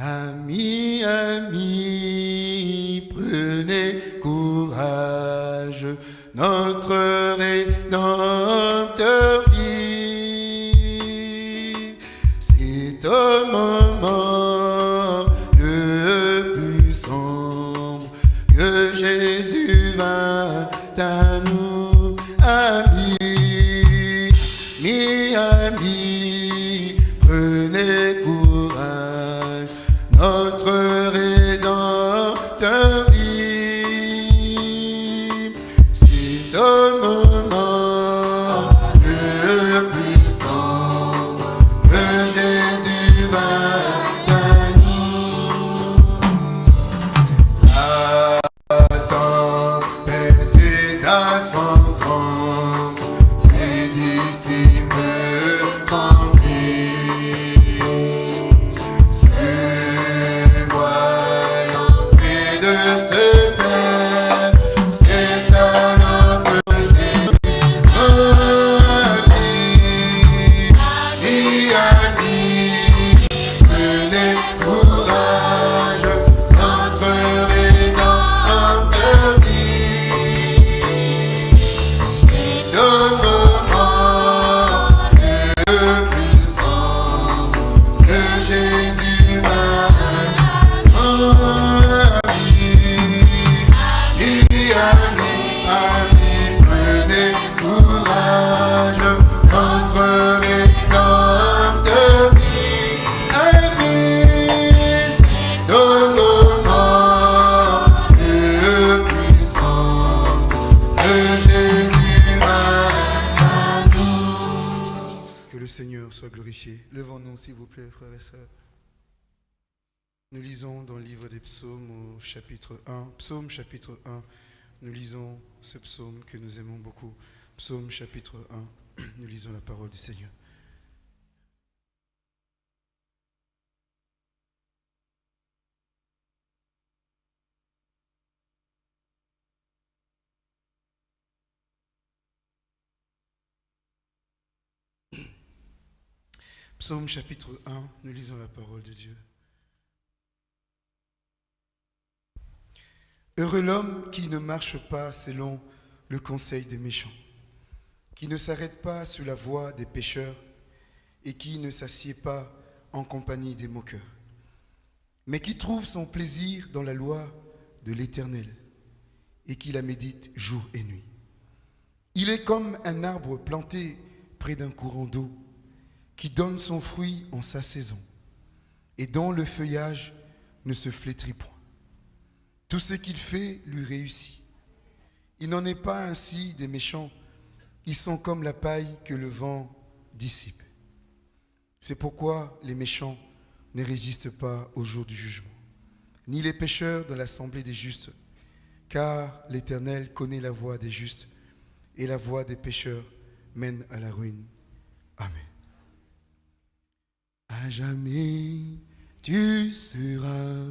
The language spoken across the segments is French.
Amis, amis, prenez courage, notre au chapitre 1, psaume chapitre 1, nous lisons ce psaume que nous aimons beaucoup. Psaume chapitre 1, nous lisons la parole du Seigneur. Psaume chapitre 1, nous lisons la parole de Dieu. Heureux l'homme qui ne marche pas selon le conseil des méchants, qui ne s'arrête pas sous la voie des pécheurs et qui ne s'assied pas en compagnie des moqueurs, mais qui trouve son plaisir dans la loi de l'Éternel et qui la médite jour et nuit. Il est comme un arbre planté près d'un courant d'eau qui donne son fruit en sa saison et dont le feuillage ne se flétrit point. Tout ce qu'il fait lui réussit. Il n'en est pas ainsi des méchants. Ils sont comme la paille que le vent dissipe. C'est pourquoi les méchants ne résistent pas au jour du jugement, ni les pécheurs dans l'assemblée des justes, car l'Éternel connaît la voie des justes, et la voie des pécheurs mène à la ruine. Amen. À jamais tu seras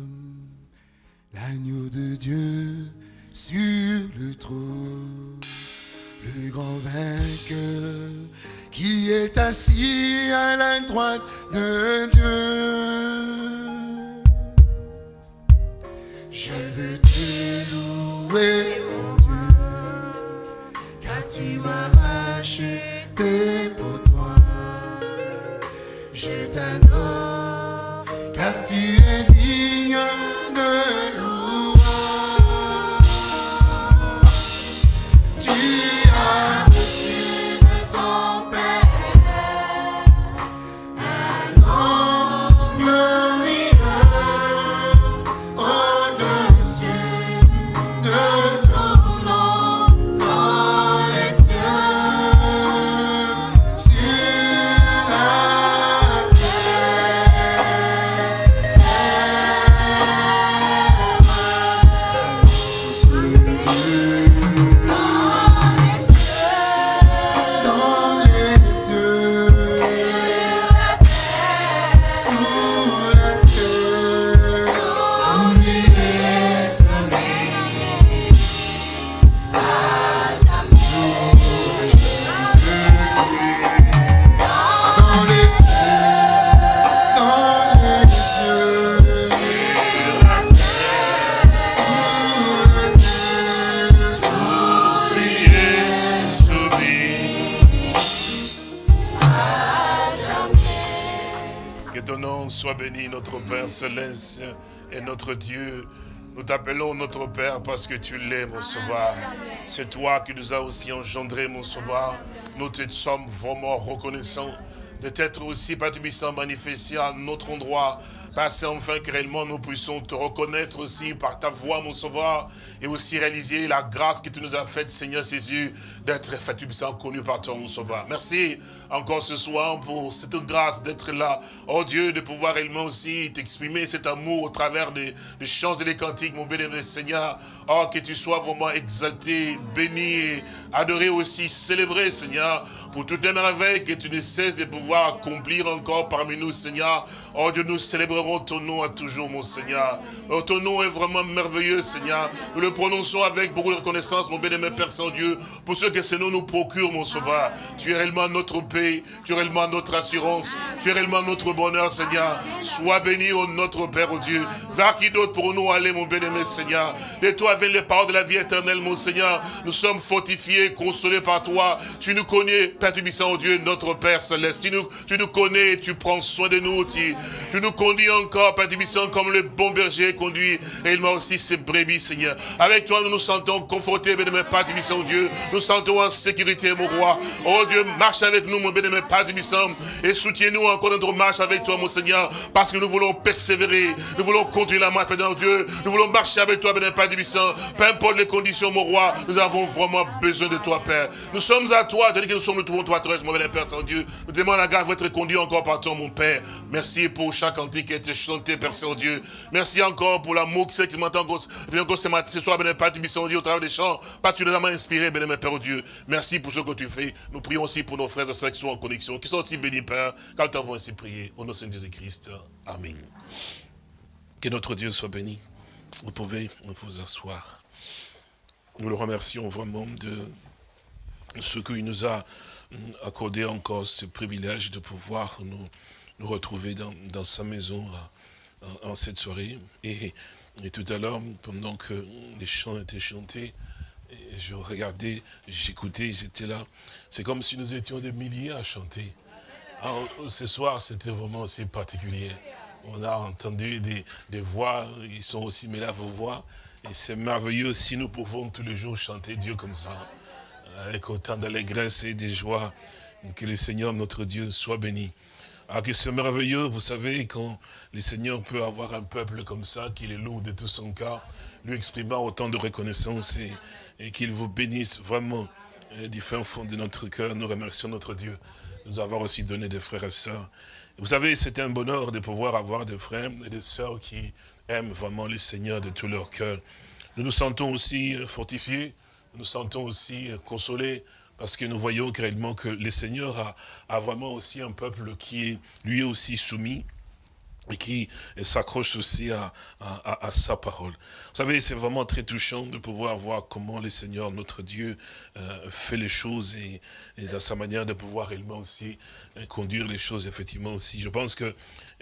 l'agneau de Dieu sur le trône, le grand vainqueur qui est assis à la droite de Dieu. Je veux te louer, mon Dieu, car tu m'as racheté pour toi. Je t'adore, car tu es digne de Céleste et notre Dieu. Nous t'appelons notre Père parce que tu l'es, mon sauveur. C'est toi qui nous as aussi engendré, mon sauveur. Nous te sommes vraiment reconnaissants de t'être aussi, Père Tubissant, manifesté à notre endroit Passe enfin que réellement nous puissions te reconnaître aussi par ta voix, mon sauveur, et aussi réaliser la grâce que tu nous as faite, Seigneur Jésus, d'être sans connu par toi, mon sauveur. Merci encore ce soir pour cette grâce d'être là. Oh Dieu, de pouvoir réellement aussi t'exprimer cet amour au travers des, chants et des cantiques, mon bénévole Seigneur. Oh, que tu sois vraiment exalté, béni, adoré aussi, célébré, Seigneur, pour toutes les merveilles que tu ne cesses de pouvoir accomplir encore parmi nous, Seigneur. Oh Dieu, nous célébrons ton nom à toujours, mon Seigneur. Oh, ton nom est vraiment merveilleux, Seigneur. Nous le prononçons avec beaucoup de reconnaissance, mon bien-aimé Père Saint-Dieu, pour ce que ce nom nous procure, mon sauveur. Tu es réellement notre paix, tu es réellement notre assurance, tu es réellement notre bonheur, Seigneur. Sois béni, au notre Père, au Dieu. Vers qui d'autre pour nous aller, mon bien-aimé Seigneur? De toi viennent les paroles de la vie éternelle, mon Seigneur. Nous sommes fortifiés, consolés par toi. Tu nous connais, Père Tubissant, au Dieu, notre Père céleste. Tu nous, tu nous connais, tu prends soin de nous. Tu, tu nous conduis encore, Père Tubissant, comme le bon berger conduit réellement aussi ses brebis, Seigneur. Avec toi, nous nous sentons confortés, bénémoine Père Tubissant, Dieu. Nous sentons en sécurité, mon roi. Oh Dieu, marche avec nous, mon bénémoine Père Tubissant, et soutiens-nous encore notre marche avec toi, mon Seigneur, parce que nous voulons persévérer, nous voulons continuer la marche, Père Dieu. Nous voulons marcher avec toi, bénémoine Père Tubissant. Peu importe les conditions, mon roi, nous avons vraiment besoin de toi, Père. Nous sommes à toi, tandis que nous sommes, nous trouvons toi, mon bénémoine Père Saint-Dieu. Nous demandons la grâce d'être conduit encore par toi, mon Père. Merci pour chaque antique été chanté, Père Saint-Dieu. Merci encore pour l'amour qui m'entend encore ce soir, bénémoine Père Dieu, au travers des chants, particulièrement inspiré, bénémoine Père Dieu? Merci pour ce que tu fais. Nous prions aussi pour nos frères et sœurs qui sont en connexion, qui sont aussi bénis, Père, quand nous avons ainsi prié. Au nom de Jésus-Christ. Amen. Que notre Dieu soit béni. Vous pouvez vous asseoir. Nous le remercions vraiment de ce qu'il nous a accordé encore ce privilège de pouvoir nous, nous retrouver dans, sa maison en, cette soirée. Et, tout à l'heure, pendant que les chants étaient chantés, je regardais, j'écoutais, j'étais là. C'est comme si nous étions des milliers à chanter. Alors, ce soir, c'était vraiment assez particulier. On a entendu des, voix, ils sont aussi mêlés à vos voix. Et c'est merveilleux si nous pouvons tous les jours chanter Dieu comme ça, avec autant d'allégresse et de joie. Que le Seigneur, notre Dieu, soit béni. Alors que c'est merveilleux, vous savez, quand le Seigneur peut avoir un peuple comme ça, qu'il est lourd de tout son cœur, lui exprimant autant de reconnaissance et, qu'il vous bénisse vraiment du fin fond de notre cœur. Nous remercions notre Dieu de nous avoir aussi donné des frères et sœurs. Vous savez, c'est un bonheur de pouvoir avoir des frères et des sœurs qui aiment vraiment le Seigneur de tout leur cœur. Nous nous sentons aussi fortifiés, nous nous sentons aussi consolés, parce que nous voyons réellement que le Seigneur a, vraiment aussi un peuple qui est lui aussi soumis et qui s'accroche aussi à, à, sa parole. Vous savez, c'est vraiment très touchant de pouvoir voir comment le Seigneur, notre Dieu, euh, fait les choses et, dans sa manière de pouvoir réellement aussi euh, conduire les choses, effectivement aussi. Je pense que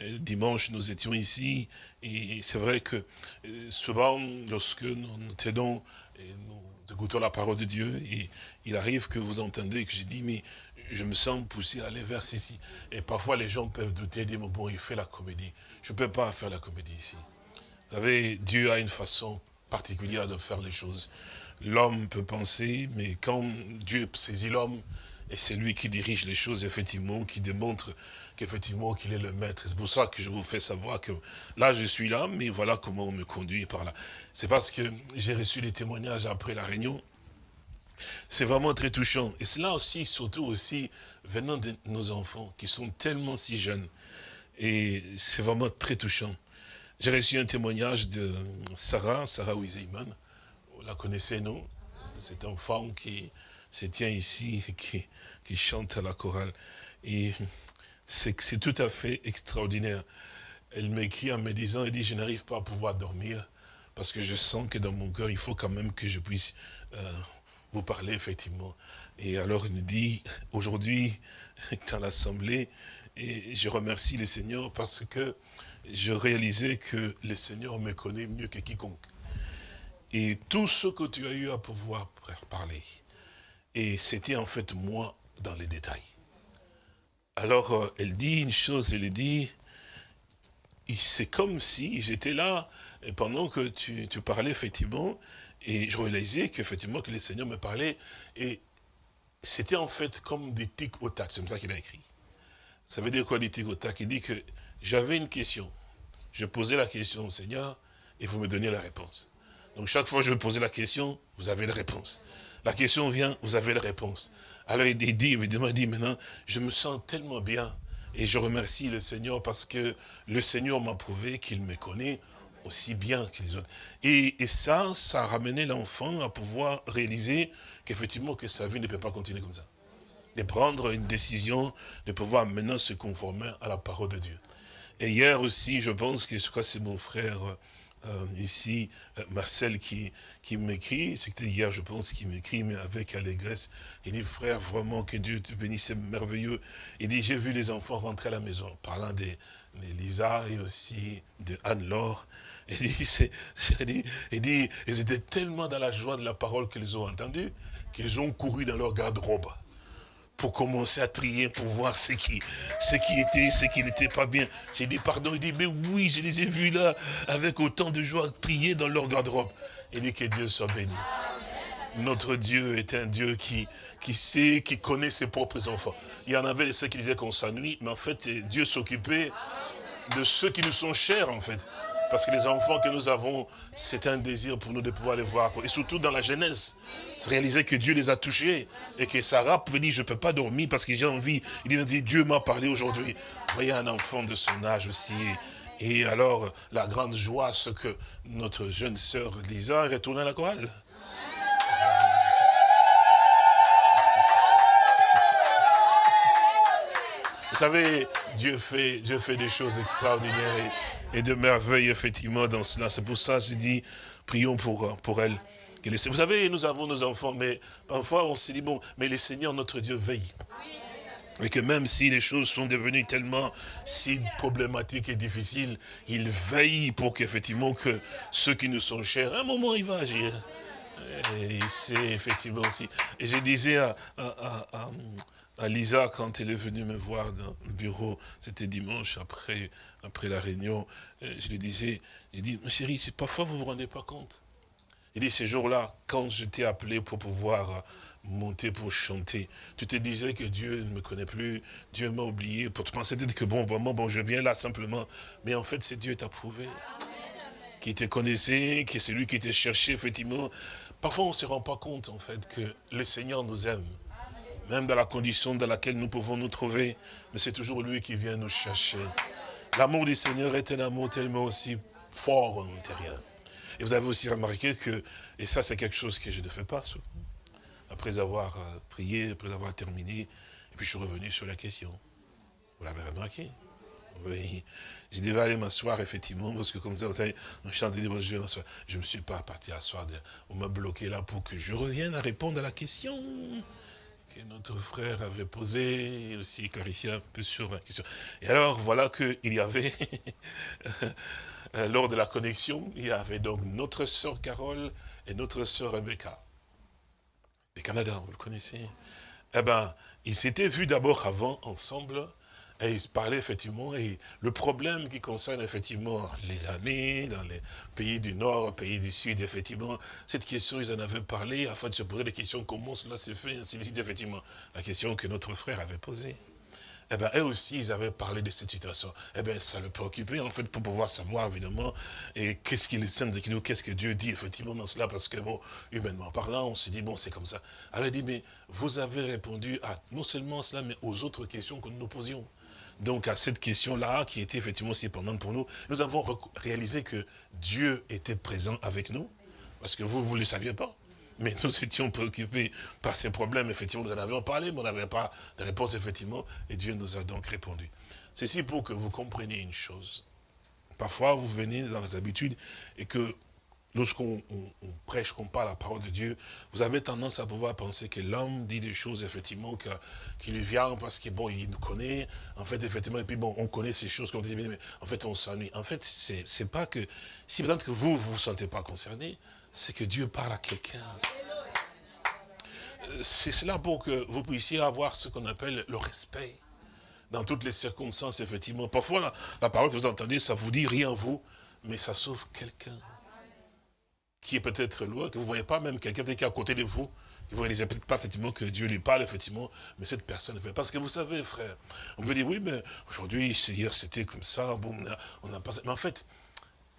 euh, dimanche, nous étions ici et c'est vrai que souvent, lorsque nous, nous tenons et nous écoutons la parole de Dieu, et il arrive que vous entendez que j'ai dit, mais je me sens poussé à aller vers ceci. Et parfois, les gens peuvent douter, dire, bon, il fait la comédie. Je ne peux pas faire la comédie ici. Vous savez, Dieu a une façon particulière de faire les choses. L'homme peut penser, mais quand Dieu saisit l'homme, et c'est lui qui dirige les choses, effectivement, qui démontre qu'effectivement, qu'il est le maître. C'est pour ça que je vous fais savoir que là, je suis là, mais voilà comment on me conduit par là. C'est parce que j'ai reçu les témoignages après la réunion. C'est vraiment très touchant. Et c'est là aussi, surtout aussi, venant de nos enfants, qui sont tellement si jeunes. Et c'est vraiment très touchant. J'ai reçu un témoignage de Sarah, Sarah Wizeyman. Vous la connaissez, non? C'est un femme qui se tient ici, qui, qui chante à la chorale. Et c'est tout à fait extraordinaire. Elle m'écrit en me disant, elle dit, je n'arrive pas à pouvoir dormir parce que je sens que dans mon cœur, il faut quand même que je puisse euh, vous parler, effectivement. Et alors, me dit, aujourd'hui, dans l'Assemblée, et je remercie le Seigneur parce que je réalisais que le Seigneur me connaît mieux que quiconque. Et tout ce que tu as eu à pouvoir parler, et c'était en fait moi dans les détails. Alors, euh, elle dit une chose, elle dit, c'est comme si j'étais là, pendant que tu parlais, effectivement, et je réalisais qu'effectivement, que le Seigneur me parlait, et c'était en fait comme des tics au tac, c'est comme ça qu'il a écrit. Ça veut dire quoi des tics au tac? Il dit que j'avais une question. Je posais la question au Seigneur, et vous me donniez la réponse. Donc chaque fois que je posais la question, vous avez la réponse. La question vient, vous avez la réponse. Alors il dit, évidemment, il dit maintenant, je me sens tellement bien. Et je remercie le Seigneur parce que le Seigneur m'a prouvé qu'il me connaît aussi bien que les autres. Et, et ça, ça a ramené l'enfant à pouvoir réaliser qu'effectivement que sa vie ne peut pas continuer comme ça. De prendre une décision, de pouvoir maintenant se conformer à la parole de Dieu. Et hier aussi, je pense que je crois c'est mon frère euh, ici, euh, Marcel, qui, qui m'écrit, c'était hier, je pense, qui m'écrit, mais avec allégresse. Il dit, frère, vraiment, que Dieu te bénisse, c'est merveilleux. Il dit, j'ai vu les enfants rentrer à la maison, parlant de, Lisa et aussi de Anne-Laure. Il dit, ils étaient tellement dans la joie de la parole qu'ils ont entendue, qu'ils ont couru dans leur garde-robe pour commencer à trier, pour voir ce qui, ce qui était, ce qui n'était pas bien. J'ai dit pardon, il dit, mais oui, je les ai vus là, avec autant de joie, trier dans leur garde-robe. Il dit que Dieu soit béni. Notre Dieu est un Dieu qui, qui sait, qui connaît ses propres enfants. Il y en avait ceux qui disaient qu'on s'ennuie, mais en fait, Dieu s'occupait de ceux qui nous sont chers, en fait. Parce que les enfants que nous avons, c'est un désir pour nous de pouvoir les voir. Et surtout dans la jeunesse, réaliser que Dieu les a touchés. Et que Sarah pouvait dire, je ne peux pas dormir parce que j'ai envie. Il dit, Dieu m'a parlé aujourd'hui. Voyez un enfant de son âge aussi. Et alors, la grande joie, c'est que notre jeune sœur Lisa est retournée à la chorale. Vous savez, Dieu fait, Dieu fait des choses extraordinaires et, de merveilles, effectivement, dans cela. C'est pour ça que je dis, prions pour, pour elle. Vous savez, nous avons nos enfants, mais parfois on se dit, bon, mais le Seigneur, notre Dieu, veille. Et que même si les choses sont devenues tellement si problématiques et difficiles, il veille pour qu'effectivement que ceux qui nous sont chers, à un moment il va agir. Et c'est effectivement aussi. Et je disais à, à Lisa, quand elle est venue me voir dans le bureau, c'était dimanche après, après la réunion, euh, je lui disais, il dit, ma chérie, parfois vous ne vous rendez pas compte. Il dit, ces jours-là, quand je t'ai appelé pour pouvoir monter pour chanter, tu te disais que Dieu ne me connaît plus, Dieu m'a oublié, pour te penser que bon, vraiment, bon, je viens là simplement. Mais en fait, c'est Dieu t'a prouvé. Qui te connaissait, qui c'est lui qui t'a cherché, effectivement. Parfois, on ne se rend pas compte, en fait, que le Seigneur nous aime même dans la condition dans laquelle nous pouvons nous trouver, mais c'est toujours lui qui vient nous chercher. L'amour du Seigneur est un amour tellement aussi fort en intérieur. Et vous avez aussi remarqué que, et ça c'est quelque chose que je ne fais pas souvent, après avoir euh, prié, après avoir terminé, et puis je suis revenu sur la question. Vous l'avez remarqué? Oui. J'ai devais aller m'asseoir, effectivement, parce que comme ça, vous savez, on chante des je ne me suis pas parti asseoir, on m'a bloqué là pour que je revienne à répondre à la question que notre frère avait posé, et aussi clarifier un peu sur la question. Et alors, voilà qu'il y avait, lors de la connexion, il y avait donc notre sœur Carole et notre sœur Rebecca. Des Canada, vous le connaissez Eh bien, ils s'étaient vus d'abord avant, ensemble, et ils se parlaient effectivement, et le problème qui concerne effectivement les années, dans les pays du Nord, pays du Sud, effectivement, cette question, ils en avaient parlé afin de se poser des questions, comment cela s'est fait, ainsi de suite, effectivement. La question que notre frère avait posée. Eh bien, eux aussi, ils avaient parlé de cette situation. Eh bien, ça le préoccupait, en fait, pour pouvoir savoir, évidemment, et qu'est-ce qu'il est de nous, qu'est-ce que Dieu dit, effectivement, dans cela, parce que, bon, humainement parlant, on se dit, bon, c'est comme ça. Alors, il dit, mais vous avez répondu à non seulement cela, mais aux autres questions que nous nous posions donc à cette question-là, qui était effectivement si pendante pour nous, nous avons réalisé que Dieu était présent avec nous, parce que vous, vous ne le saviez pas. Mais nous étions préoccupés par ces problèmes, effectivement, nous en avions parlé, mais on n'avait pas de réponse, effectivement, et Dieu nous a donc répondu. Ceci pour que vous compreniez une chose. Parfois, vous venez dans les habitudes et que lorsqu'on prêche, qu'on parle la parole de Dieu, vous avez tendance à pouvoir penser que l'homme dit des choses, effectivement, qui lui vient parce qu'il bon, il nous connaît, en fait, effectivement, et puis bon, on connaît ces choses qu'on dit, mais en fait, on s'ennuie. En fait, c'est pas que, si peut-être que vous, vous vous sentez pas concerné, c'est que Dieu parle à quelqu'un. C'est cela pour que vous puissiez avoir ce qu'on appelle le respect dans toutes les circonstances, effectivement. Parfois, la, parole que vous entendez, ça vous dit rien vous, mais ça sauve quelqu'un qui est peut-être loin, que vous ne voyez pas même quelqu'un qui est à côté de vous, vous ne réalisez peut-être pas effectivement que Dieu lui parle, effectivement, mais cette personne fait. Parce que vous savez, frère, on veut dire, oui, mais aujourd'hui, hier, c'était comme ça, bon, on n'a pas... Mais en fait,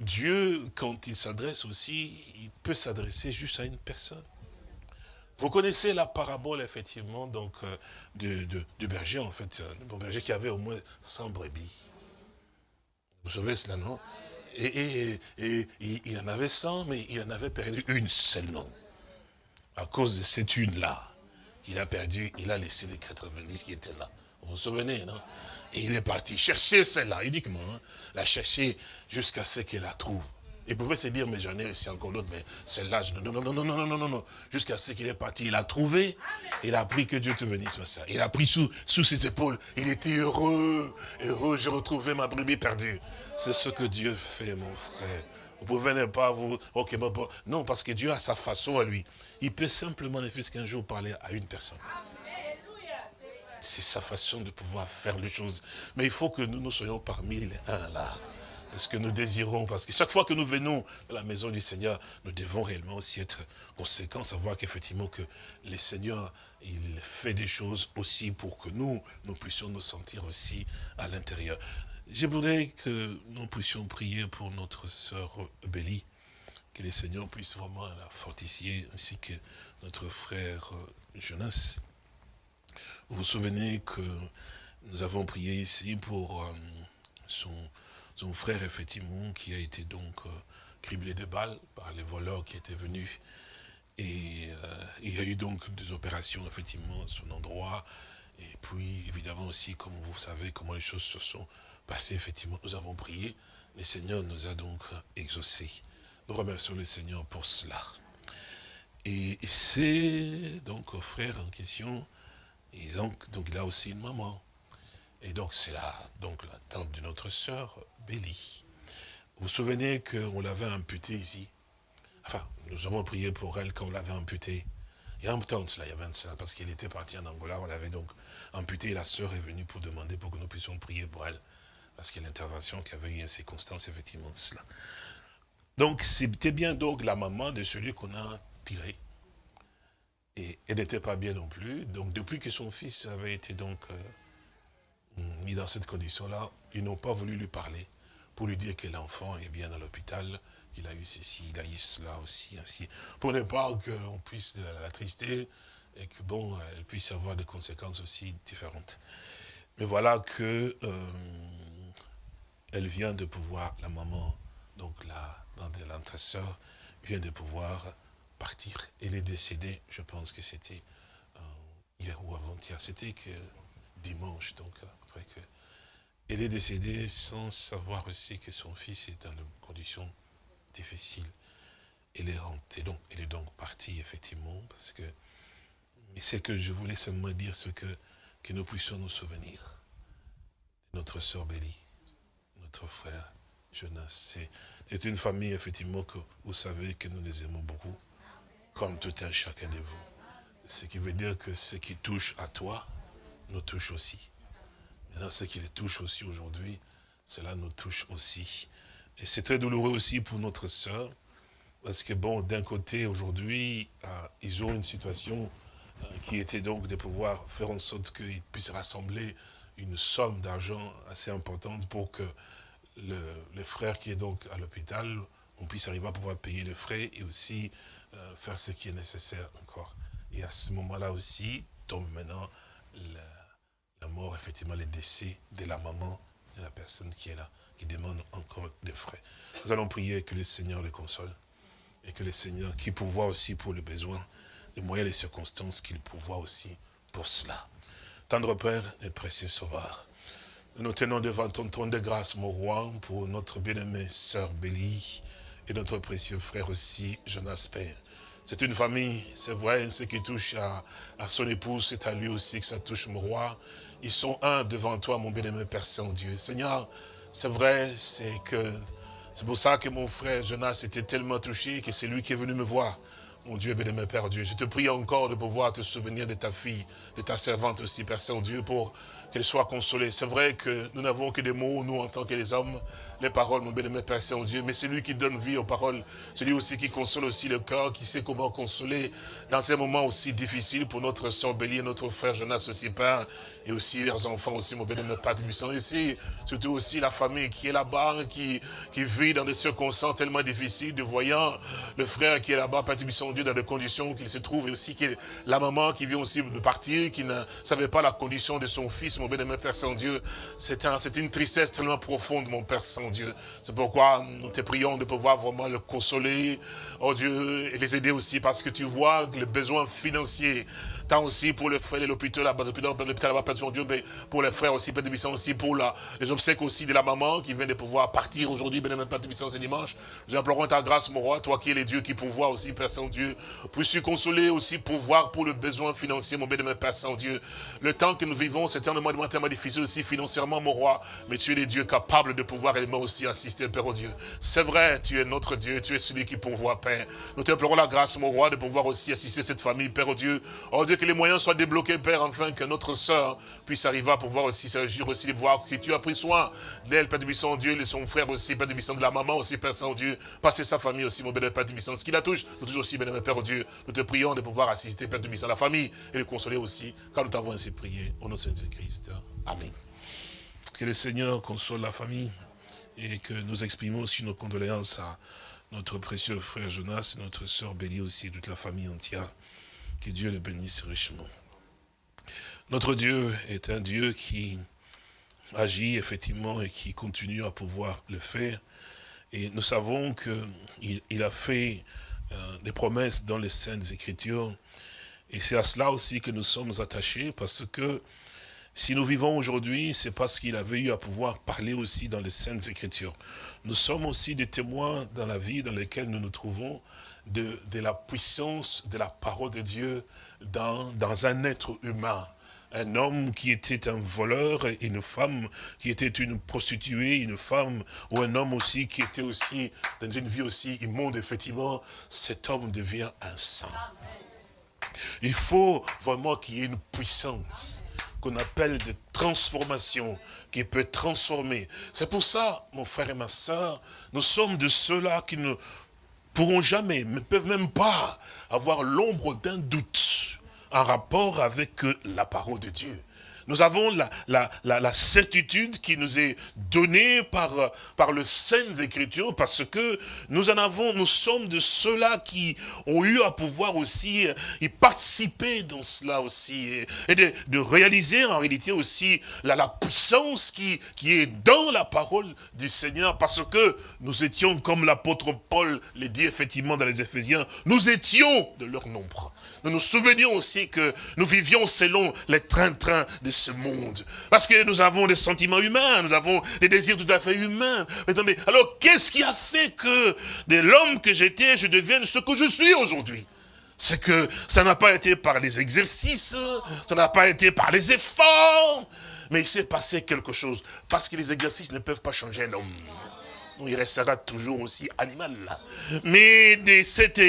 Dieu, quand il s'adresse aussi, il peut s'adresser juste à une personne. Vous connaissez la parabole, effectivement, donc, euh, du berger, en fait, euh, le berger qui avait au moins 100 brebis. Vous savez cela, non? Et, il en avait 100, mais il en avait perdu une seule, non À cause de cette une-là, qu'il a perdu, il a laissé les 90 qui étaient là. Vous vous souvenez, non? Et il est parti chercher celle-là, uniquement, hein, la chercher jusqu'à ce qu'il la trouve. Il pouvait se dire, mais j'en ai aussi encore d'autres, mais celle-là, non, non, non, non, non, non, non, non, jusqu'à ce qu'il est parti. Il a trouvé, il a pris, que Dieu te bénisse, ma soeur. Il a pris sous, sous ses épaules, il était heureux, heureux, j'ai retrouvé ma brebis perdue. C'est ce que Dieu fait, mon frère. Vous pouvez ne pas vous... Ok. Non, parce que Dieu a sa façon à lui. Il peut simplement, ne fût qu'un jour, parler à une personne. C'est sa façon de pouvoir faire les choses. Mais il faut que nous nous soyons parmi les uns là ce que nous désirons? Parce que chaque fois que nous venons à la maison du Seigneur, nous devons réellement aussi être conséquents, savoir qu'effectivement que le Seigneur, il fait des choses aussi pour que nous, nous puissions nous sentir aussi à l'intérieur. Je voudrais que nous puissions prier pour notre sœur Bélie, que le Seigneur puisse vraiment la fortifier, ainsi que notre frère Jonas. Vous vous souvenez que nous avons prié ici pour euh, son frère, effectivement, qui a été donc euh, criblé de balles par les voleurs qui étaient venus. Et euh, il y a eu donc des opérations, effectivement, à son endroit. Et puis, évidemment aussi, comme vous savez, comment les choses se sont passées, effectivement, nous avons prié. Le Seigneur nous a donc exaucés. Nous remercions le Seigneur pour cela. Et c'est donc frère en question, et donc, il a aussi une maman. Et donc c'est là, donc la tante de notre sœur, Béli. Vous vous souvenez qu'on l'avait amputée ici? Enfin, nous avons prié pour elle quand on l'avait amputée. Il y a un temps cela, il y un temps, parce qu'elle était partie en Angola, on l'avait donc amputée, la sœur est venue pour demander pour que nous puissions prier pour elle. Parce qu'il y a l'intervention qui avait eu une circonstance, effectivement, de cela. Donc, c'était bien donc la maman de celui qu'on a tiré. Et elle n'était pas bien non plus. Donc, depuis que son fils avait été donc euh, mis dans cette condition-là, ils n'ont pas voulu lui parler pour lui dire que l'enfant est bien à l'hôpital, qu'il a eu ceci, il a eu cela aussi, ainsi. Pour ne pas qu'on puisse la trister et que, bon, elle puisse avoir des conséquences aussi différentes. Mais voilà que euh, elle vient de pouvoir, la maman, donc là, dans l'entresseur, vient de pouvoir partir. Elle est décédée, je pense que c'était euh, hier ou avant-hier, c'était que dimanche, donc après que elle est décédée sans savoir aussi que son fils est dans une condition difficile. Elle est rentrée, donc, elle est donc partie, effectivement, parce que, mais ce que je voulais seulement dire, c'est que, que nous puissions nous souvenir notre sœur Bélie, notre frère Jonas. C'est une famille, effectivement, que vous savez que nous les aimons beaucoup, comme tout un chacun de vous. Ce qui veut dire que ce qui touche à toi, nous touche aussi. Dans ce qui les touche aussi aujourd'hui, cela nous touche aussi. Et c'est très douloureux aussi pour notre sœur, parce que bon, d'un côté, aujourd'hui, euh, ils ont une situation euh, qui était donc de pouvoir faire en sorte qu'ils puissent rassembler une somme d'argent assez importante pour que le, frère qui est donc à l'hôpital, on puisse arriver à pouvoir payer les frais et aussi euh, faire ce qui est nécessaire encore. Et à ce moment-là aussi, tombe maintenant la mort, effectivement, les décès de la maman de la personne qui est là, qui demande encore des frais. Nous allons prier que le Seigneur les console et que le Seigneur, qui pourvoit aussi pour le besoin, les moyens, les circonstances, qu'il pourvoit aussi pour cela. Tendre Père et précieux Sauveur, nous tenons devant ton trône de grâce, mon roi, pour notre bien-aimée sœur Bélie et notre précieux frère aussi, Jonas Père. C'est une famille, c'est vrai, ce qui touche à, son épouse, c'est à lui aussi que ça touche mon roi. Ils sont un devant toi, mon bien-aimé Père Saint-Dieu. Seigneur, c'est vrai, c'est que c'est pour ça que mon frère Jonas était tellement touché que c'est lui qui est venu me voir mon Dieu, bénémoine Père Dieu. Je te prie encore de pouvoir te souvenir de ta fille, de ta servante aussi, Père Saint-Dieu, pour qu'elle soit consolée. C'est vrai que nous n'avons que des mots, nous, en tant que les hommes, les paroles, mon bien-aimé Père Saint-Dieu, mais c'est lui qui donne vie aux paroles, celui aussi qui console aussi le cœur, qui sait comment consoler dans ces moments aussi difficiles pour notre soeur Bélier, notre frère Jonas aussi, Père, et aussi leurs enfants aussi, mon bien-aimé Père Puissant, ici, surtout aussi la famille qui est là-bas, qui, qui vit dans des circonstances tellement difficiles, de voyant le frère qui est là-bas, Père Puissant Dieu, dans des conditions qu'il se trouve, et aussi la maman qui vient aussi de partir, qui ne savait pas la condition de son fils, mon bien-aimé Père Saint-Dieu, c'est un, une tristesse tellement profonde, mon Père Dieu. C'est pourquoi nous te prions de pouvoir vraiment le consoler, oh Dieu, et les aider aussi, parce que tu vois les besoins financiers, tant aussi pour les frères de l'hôpital l'hôpital là-bas, Père Dieu, mais pour les frères aussi, Père de aussi pour la, les obsèques aussi de la maman qui vient de pouvoir partir aujourd'hui, Père de Puissance, ce dimanche. Nous implorons ta grâce, mon roi, toi qui es le Dieu qui pourvoit aussi, Père Saint-Dieu, puisses-tu consoler aussi, pouvoir pour le besoin financier, mon bénémoine Père Saint-Dieu. Le temps que nous vivons, c'est un moment tellement difficile aussi financièrement, mon roi, mais tu es le Dieu capable de pouvoir aussi assister, Père, au Dieu. C'est vrai, tu es notre Dieu, tu es celui qui pourvoit, Père. Nous t'implorons la grâce, mon roi, de pouvoir aussi assister cette famille, Père, au Dieu. Oh Dieu, que les moyens soient débloqués, Père, afin que notre sœur puisse arriver à pouvoir aussi réjouir aussi de voir si tu as pris soin d'elle, Père de Bisson, Dieu, et son frère aussi, Père de Bisson, de la maman aussi, Père Saint-Dieu. Passer sa famille aussi, mon bénémoine Père de Bisson. Ce qui la touche, nous touche aussi, bénémoine Père, au Dieu. Nous te prions de pouvoir assister, Père de Bisson, la famille et le consoler aussi, car nous t'avons ainsi prié. Au nom de Jésus-Christ. Amen. Que le Seigneur console la famille et que nous exprimons aussi nos condoléances à notre précieux frère Jonas et notre sœur Bélie aussi, et toute la famille entière. Que Dieu le bénisse richement. Notre Dieu est un Dieu qui agit effectivement et qui continue à pouvoir le faire. Et nous savons qu'il il a fait euh, des promesses dans les Saintes Écritures. Et c'est à cela aussi que nous sommes attachés parce que si nous vivons aujourd'hui, c'est parce qu'il avait eu à pouvoir parler aussi dans les Saintes Écritures. Nous sommes aussi des témoins dans la vie dans laquelle nous nous trouvons de, de la puissance de la parole de Dieu dans, dans un être humain un homme qui était un voleur une femme qui était une prostituée, une femme ou un homme aussi qui était aussi dans une vie aussi immonde, effectivement, cet homme devient un saint. Il faut vraiment qu'il y ait une puissance qu'on appelle de transformation, qui peut transformer. C'est pour ça, mon frère et ma soeur, nous sommes de ceux-là qui ne pourront jamais, ne peuvent même pas avoir l'ombre d'un doute en rapport avec la parole de Dieu. Nous avons la, la, la, certitude qui nous est donnée par, par le Saintes Écritures parce que nous en avons, nous sommes de ceux-là qui ont eu à pouvoir aussi y participer dans cela aussi et, de, de, réaliser en réalité aussi la, la puissance qui, qui est dans la parole du Seigneur parce que nous étions, comme l'apôtre Paul le dit effectivement dans les Éphésiens, nous étions de leur nombre. Nous nous souvenions aussi que nous vivions selon les trains-trains de ce monde. Parce que nous avons des sentiments humains, nous avons des désirs tout à fait humains. Attendez, alors qu'est-ce qui a fait que de l'homme que j'étais, je devienne ce que je suis aujourd'hui? C'est que ça n'a pas été par les exercices, ça n'a pas été par les efforts, mais il s'est passé quelque chose. Parce que les exercices ne peuvent pas changer l'homme il restera toujours aussi animal. Mais de cet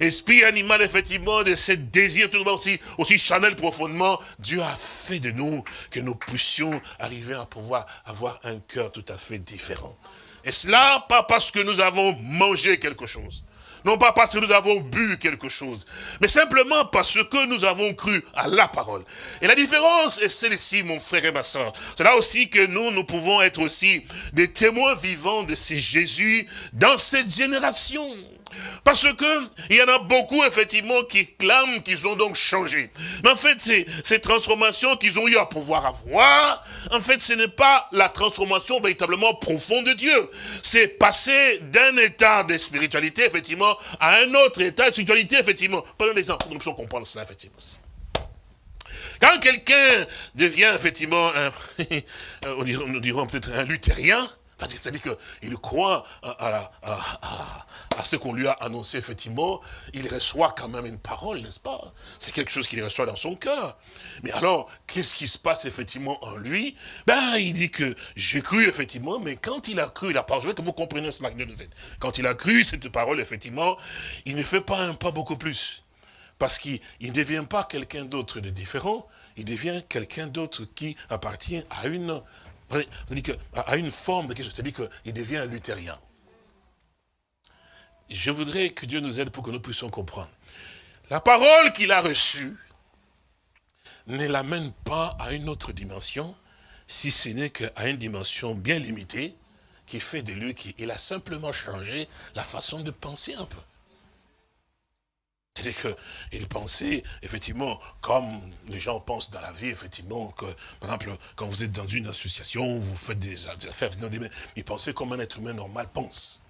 esprit animal, effectivement, de ce désir tout aussi, aussi chanel profondément, Dieu a fait de nous que nous puissions arriver à pouvoir avoir un cœur tout à fait différent. Et cela, pas parce que nous avons mangé quelque chose, non pas parce que nous avons bu quelque chose, mais simplement parce que nous avons cru à la parole. Et la différence est celle-ci, mon frère et ma soeur. C'est là aussi que nous, nous pouvons être aussi des témoins vivants de ce Jésus dans cette génération. Parce que il y en a beaucoup, effectivement, qui clament qu'ils ont donc changé. Mais en fait, ces, transformations qu'ils ont eu à pouvoir avoir, en fait, ce n'est pas la transformation véritablement profonde de Dieu. C'est passer d'un état de spiritualité, effectivement, à un autre état de spiritualité, effectivement. Prenons l'exemple, nous puissions comprendre cela, effectivement. Quand quelqu'un devient, effectivement, un, nous dirons peut-être un luthérien, C'est-à-dire qu'il croit à, ce qu'on lui a annoncé, effectivement. Il reçoit quand même une parole, n'est-ce pas? C'est quelque chose qu'il reçoit dans son cœur. Mais alors, qu'est-ce qui se passe effectivement en lui? Ben, il dit que j'ai cru, effectivement, mais quand il a cru la parole, je veux que vous compreniez ce matin, quand il a cru cette parole, effectivement, il ne fait pas un pas beaucoup plus. Parce qu'il ne devient pas quelqu'un d'autre de différent, il devient quelqu'un d'autre qui appartient à une c'est-à-dire à une forme de c'est-à-dire qu'il devient un luthérien. Je voudrais que Dieu nous aide pour que nous puissions comprendre. La parole qu'il a reçue ne l'amène pas à une autre dimension, si ce n'est qu'à une dimension bien limitée, qui fait de lui qu'il a simplement changé la façon de penser un peu. C'est-à-dire qu'il pensait, effectivement, comme les gens pensent dans la vie, effectivement, que, par exemple, quand vous êtes dans une association, vous faites des affaires, il pensait comme un être humain normal pense.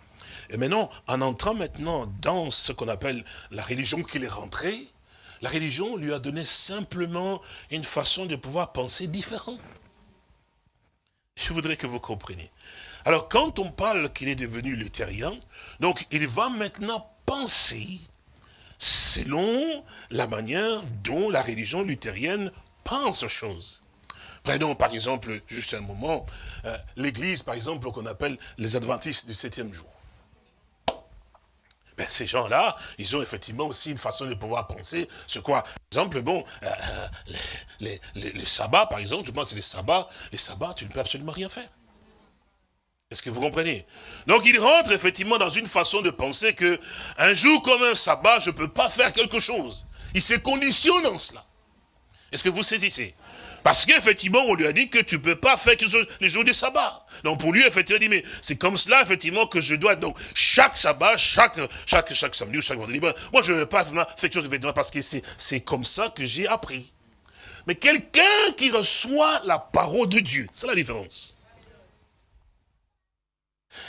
Et maintenant, en entrant maintenant dans ce qu'on appelle la religion qu'il est rentré, la religion lui a donné simplement une façon de pouvoir penser différente. Je voudrais que vous compreniez. Alors, quand on parle qu'il est devenu luthérien, donc il va maintenant penser selon la manière dont la religion luthérienne pense aux choses. Prenons par exemple, juste un moment, euh, l'église par exemple qu'on appelle les adventistes du septième jour. Ben, ces gens-là, ils ont effectivement aussi une façon de pouvoir penser sur quoi? Par exemple, bon, euh, euh, les, les, sabbats, par exemple, je pense que les sabbats, les sabbats, tu ne peux absolument rien faire. Est-ce que vous comprenez? Donc il rentre effectivement dans une façon de penser que un jour comme un sabbat, je ne peux pas faire quelque chose. Il se conditionne en cela. Est-ce que vous saisissez? Parce qu'effectivement, on lui a dit que tu ne peux pas faire quelque chose les jours du sabbat. Donc pour lui, effectivement, il dit, mais c'est comme cela, effectivement, que je dois, donc, chaque sabbat, chaque, chaque, samedi ou chaque vendredi, moi je ne veux pas faire quelque chose, parce que c'est comme ça que j'ai appris. Mais quelqu'un qui reçoit la parole de Dieu, c'est la différence.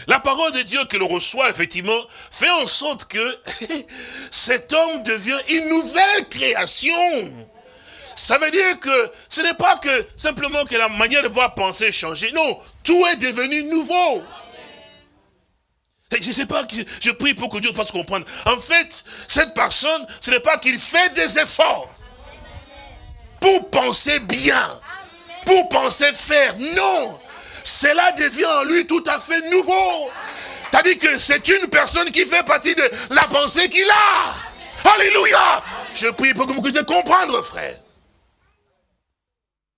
La parole de Dieu que l'on reçoit, effectivement, fait en sorte que cet homme devient une nouvelle création. Ça veut dire que ce n'est pas que simplement que la manière de voir penser changer. Non, tout est devenu nouveau. Je ne sais pas, je prie pour que Dieu fasse comprendre. En fait, cette personne, ce n'est pas qu'il fait des efforts pour penser bien, pour penser faire. Non, cela devient en lui tout à fait nouveau. C'est-à-dire que c'est une personne qui fait partie de la pensée qu'il a. Alléluia. Je prie pour que vous puissiez comprendre, frère.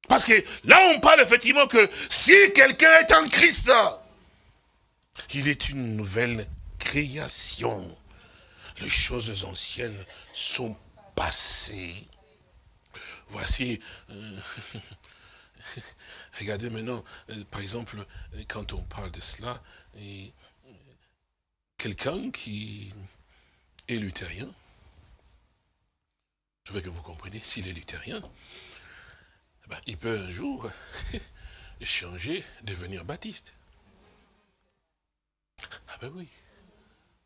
Parce que là, on parle effectivement que si quelqu'un est en Christ, il est une nouvelle création. Les choses anciennes sont passées. Voici, euh, Regardez maintenant, euh, par exemple, euh, quand on parle de cela, euh, quelqu'un qui est luthérien, je veux que vous compreniez, s'il est luthérien, eh ben, il peut un jour changer, devenir baptiste. Ah ben oui.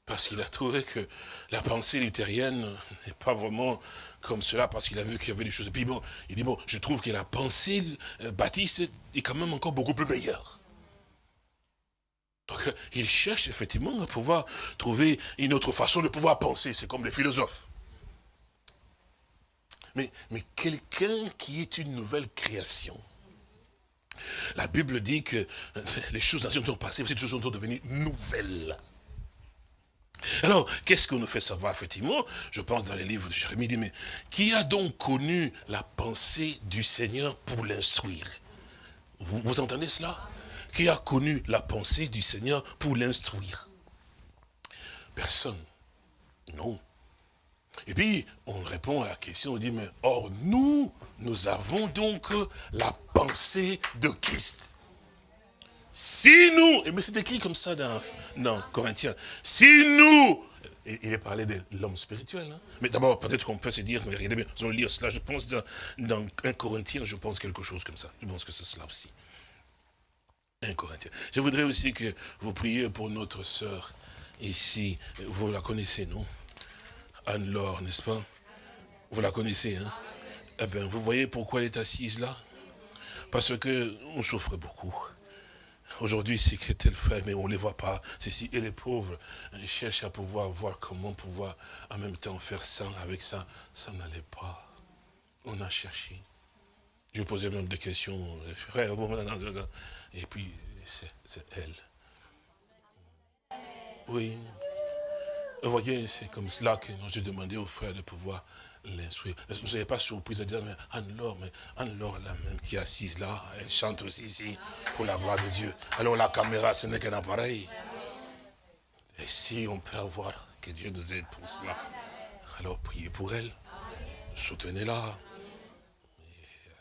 Parce qu'il a trouvé que la pensée luthérienne n'est pas vraiment comme cela, parce qu'il a vu qu'il y avait des choses. Et puis bon, il dit, bon, je trouve que la pensée euh, baptiste est quand même encore beaucoup plus meilleure. Donc, il cherche effectivement à pouvoir trouver une autre façon de pouvoir penser. C'est comme les philosophes. Mais, mais quelqu'un qui est une nouvelle création, la Bible dit que les choses anciennes sont passées, ces choses sont devenues nouvelles. Alors, qu'est-ce qu'on nous fait savoir, effectivement Je pense dans les livres de Jérémie, dit, mais qui a donc connu la pensée du Seigneur pour l'instruire? Vous, vous entendez cela? Qui a connu la pensée du Seigneur pour l'instruire? Personne. Non. Et puis, on répond à la question, on dit, mais or, nous, nous avons donc la pensée de Christ. Si nous, et mais c'est écrit comme ça dans, dans Corinthiens, si nous, il est parlé de l'homme spirituel, hein. mais d'abord peut-être qu'on peut se dire, mais regardez bien, nous allons lire cela, je pense dans, dans 1 Corinthiens, je pense quelque chose comme ça, je pense que c'est cela aussi. 1 Corinthiens. Je voudrais aussi que vous priez pour notre sœur ici, vous la connaissez, non? Anne-Laure, n'est-ce pas? Vous la connaissez, hein? Eh bien, vous voyez pourquoi elle est assise là? Parce que on souffre beaucoup aujourd'hui, c'est que tel frère, mais on ne les voit pas. Et les pauvres cherchent à pouvoir voir comment pouvoir en même temps faire ça avec ça. Ça n'allait pas. On a cherché. Je posais même des questions, frère, et puis c'est elle. Oui. Vous voyez, c'est comme cela que j'ai demandé aux frères de pouvoir l'instruire. Vous n'avez pas surprise à dire, mais Anne-Laure, mais Anne-Laure, la même qui est assise là, elle chante aussi ici, pour la gloire de Dieu. Alors la caméra, ce n'est qu'un appareil. Et si on peut avoir, que Dieu nous aide pour cela, alors priez pour elle, soutenez-la.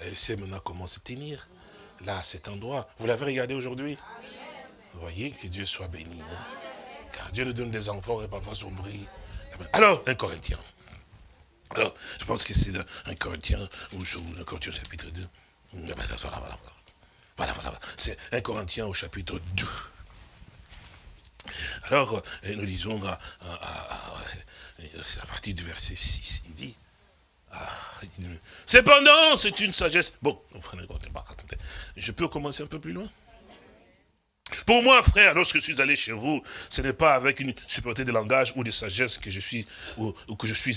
Elle sait maintenant comment se tenir, là, à cet endroit. Vous l'avez regardé aujourd'hui? Voyez, que Dieu soit béni. Hein. Car Dieu nous donne des enfants et parfois s'oublie. Alors, un Corinthien. Alors, je pense que c'est un Corinthien, ou un Corinthien chapitre 2. Voilà, voilà, voilà. voilà, C'est un Corinthien au chapitre 2. Alors, euh, nous lisons à, partir du verset 6, il dit, ah, cependant, c'est une sagesse. Bon, je peux commencer un peu plus loin? Pour moi, frère, lorsque je suis allé chez vous, ce n'est pas avec une supériorité de langage ou de sagesse que je suis,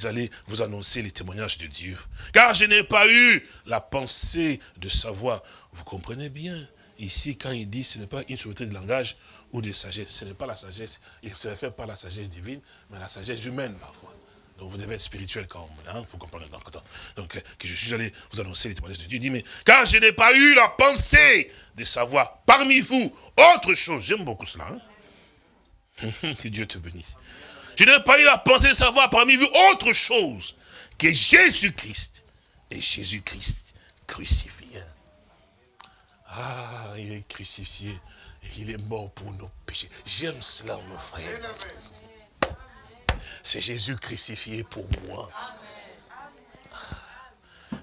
allé vous annoncer les témoignages de Dieu. Car je n'ai pas eu la pensée de savoir. Vous comprenez bien, ici, quand il dit ce n'est pas une supériorité de langage ou de sagesse, ce n'est pas la sagesse, il se réfère pas à la sagesse divine, mais à la sagesse humaine parfois. Donc vous devez être spirituel quand même, hein, pour comprendre. Donc, euh, que je suis allé vous annoncer les témoignages de Dieu. Il dit, mais car je n'ai pas eu la pensée de savoir parmi vous autre chose. J'aime beaucoup cela. Hein. que Dieu te bénisse. Je n'ai pas eu la pensée de savoir parmi vous autre chose que Jésus-Christ et Jésus-Christ crucifié. Ah, il est crucifié et il est mort pour nos péchés. J'aime cela, mon frère. C'est Jésus crucifié pour moi.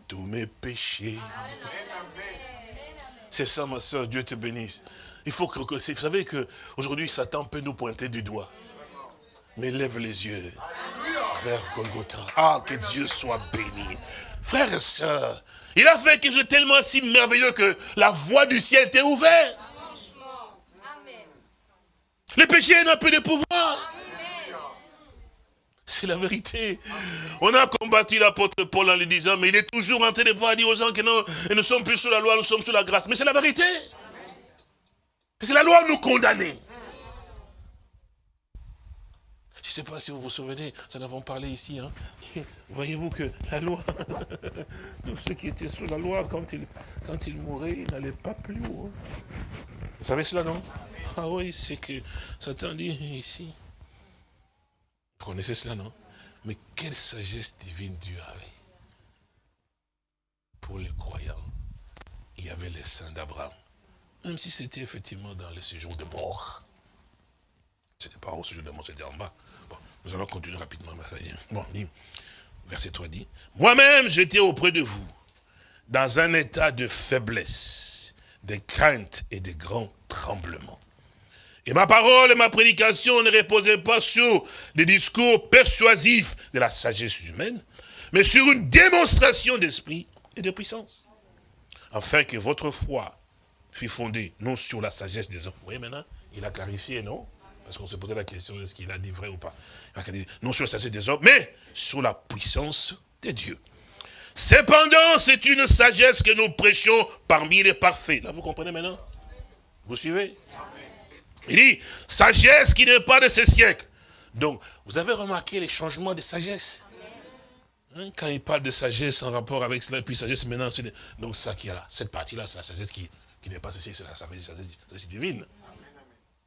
Tous mes péchés. C'est ça, ma soeur, Dieu te bénisse. Il faut que, vous savez qu'aujourd'hui, Satan peut nous pointer du doigt. Mais lève les yeux vers Golgotha. Ah, que Dieu soit béni. Frères et sœurs, il a fait quelque chose tellement si merveilleux que la voie du ciel était ouverte. Le péché n'a plus de pouvoir. C'est la vérité. On a combattu l'apôtre Paul en lui disant, mais il est toujours en train de voir dire aux gens que non, nous ne sommes plus sous la loi, nous sommes sous la grâce. Mais c'est la vérité. C'est la loi nous condamner. Je ne sais pas si vous vous souvenez, nous en avons parlé ici. Hein. Voyez-vous que la loi, tous ceux qui étaient sous la loi, quand ils, quand ils mouraient, ils n'allaient pas plus haut. Vous savez cela, non? Ah oui, c'est que Satan dit ici, vous connaissez cela, non? Mais quelle sagesse divine Dieu avait. Pour les croyants, il y avait les saints d'Abraham. Même si c'était effectivement dans le séjour de mort. Ce n'était pas au séjour de mort, c'était en bas. Bon, nous allons continuer rapidement. Bon, verset 3 dit, Moi-même, j'étais auprès de vous, dans un état de faiblesse, de crainte et de grand tremblement. Et ma parole et ma prédication ne reposaient pas sur des discours persuasifs de la sagesse humaine, mais sur une démonstration d'esprit et de puissance. Afin que votre foi fût fondée non sur la sagesse des hommes. Vous voyez maintenant, il a clarifié, non? Parce qu'on se posait la question, est-ce qu'il a dit vrai ou pas? Non sur la sagesse des hommes, mais sur la puissance de Dieu. Cependant, c'est une sagesse que nous prêchons parmi les parfaits. Là, vous comprenez maintenant? Vous suivez? Il dit, sagesse qui n'est pas de ce siècle. Donc, vous avez remarqué les changements de sagesse? Hein, Quand il parle de sagesse en rapport avec cela, et puis sagesse maintenant. Donc ça qui est là, cette partie-là, c'est la sagesse qui, qui n'est pas ceci, c'est la sagesse divine.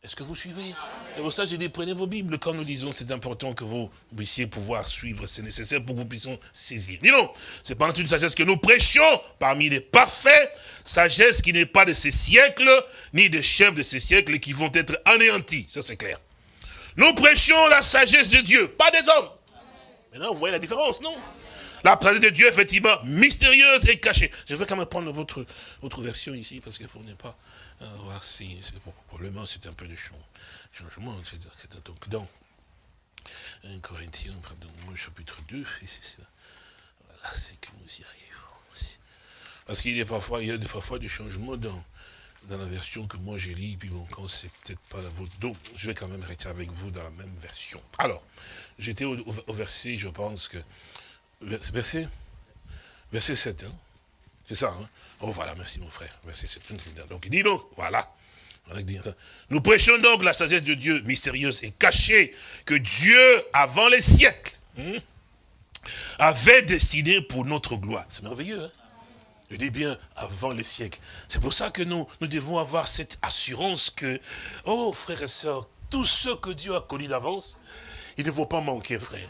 Est-ce que vous suivez? Et pour ça, je dis, prenez vos Bibles. Quand nous disons, c'est important que vous puissiez pouvoir suivre. C'est nécessaire pour que vous puissiez saisir. Dis non, c'est pas une sagesse que nous prêchions parmi les parfaits. Sagesse qui n'est pas de ces siècles, ni des chefs de ces siècles qui vont être anéantis. Ça, c'est clair. Nous prêchions la sagesse de Dieu, pas des hommes. Maintenant, vous voyez la différence, non? La présence de Dieu, effectivement, mystérieuse et cachée. Je vais quand même prendre votre, votre version ici, parce que pour ne pas euh, voir si, probablement c'est un peu de changement. Donc, dans 1 Corinthiens, pardon, chapitre 2, voilà, c'est que nous y arrivons. Parce qu'il y a parfois, il y a parfois des changements dans, dans la version que moi j'ai lis, puis bon, quand c'est peut-être pas la vôtre. Donc, je vais quand même rester avec vous dans la même version. Alors, j'étais au, verset, je pense que... Verset? Verset 7, hein C'est ça, hein Oh, voilà, merci mon frère. Verset 7. Donc, il dit donc, voilà. Nous prêchons donc la sagesse de Dieu mystérieuse et cachée que Dieu, avant les siècles, hein, avait destiné pour notre gloire. C'est merveilleux, hein je dis bien avant les siècles. C'est pour ça que nous, nous devons avoir cette assurance que, oh frères et sœurs, tout ce que Dieu a connu d'avance, il ne faut pas manquer, frère.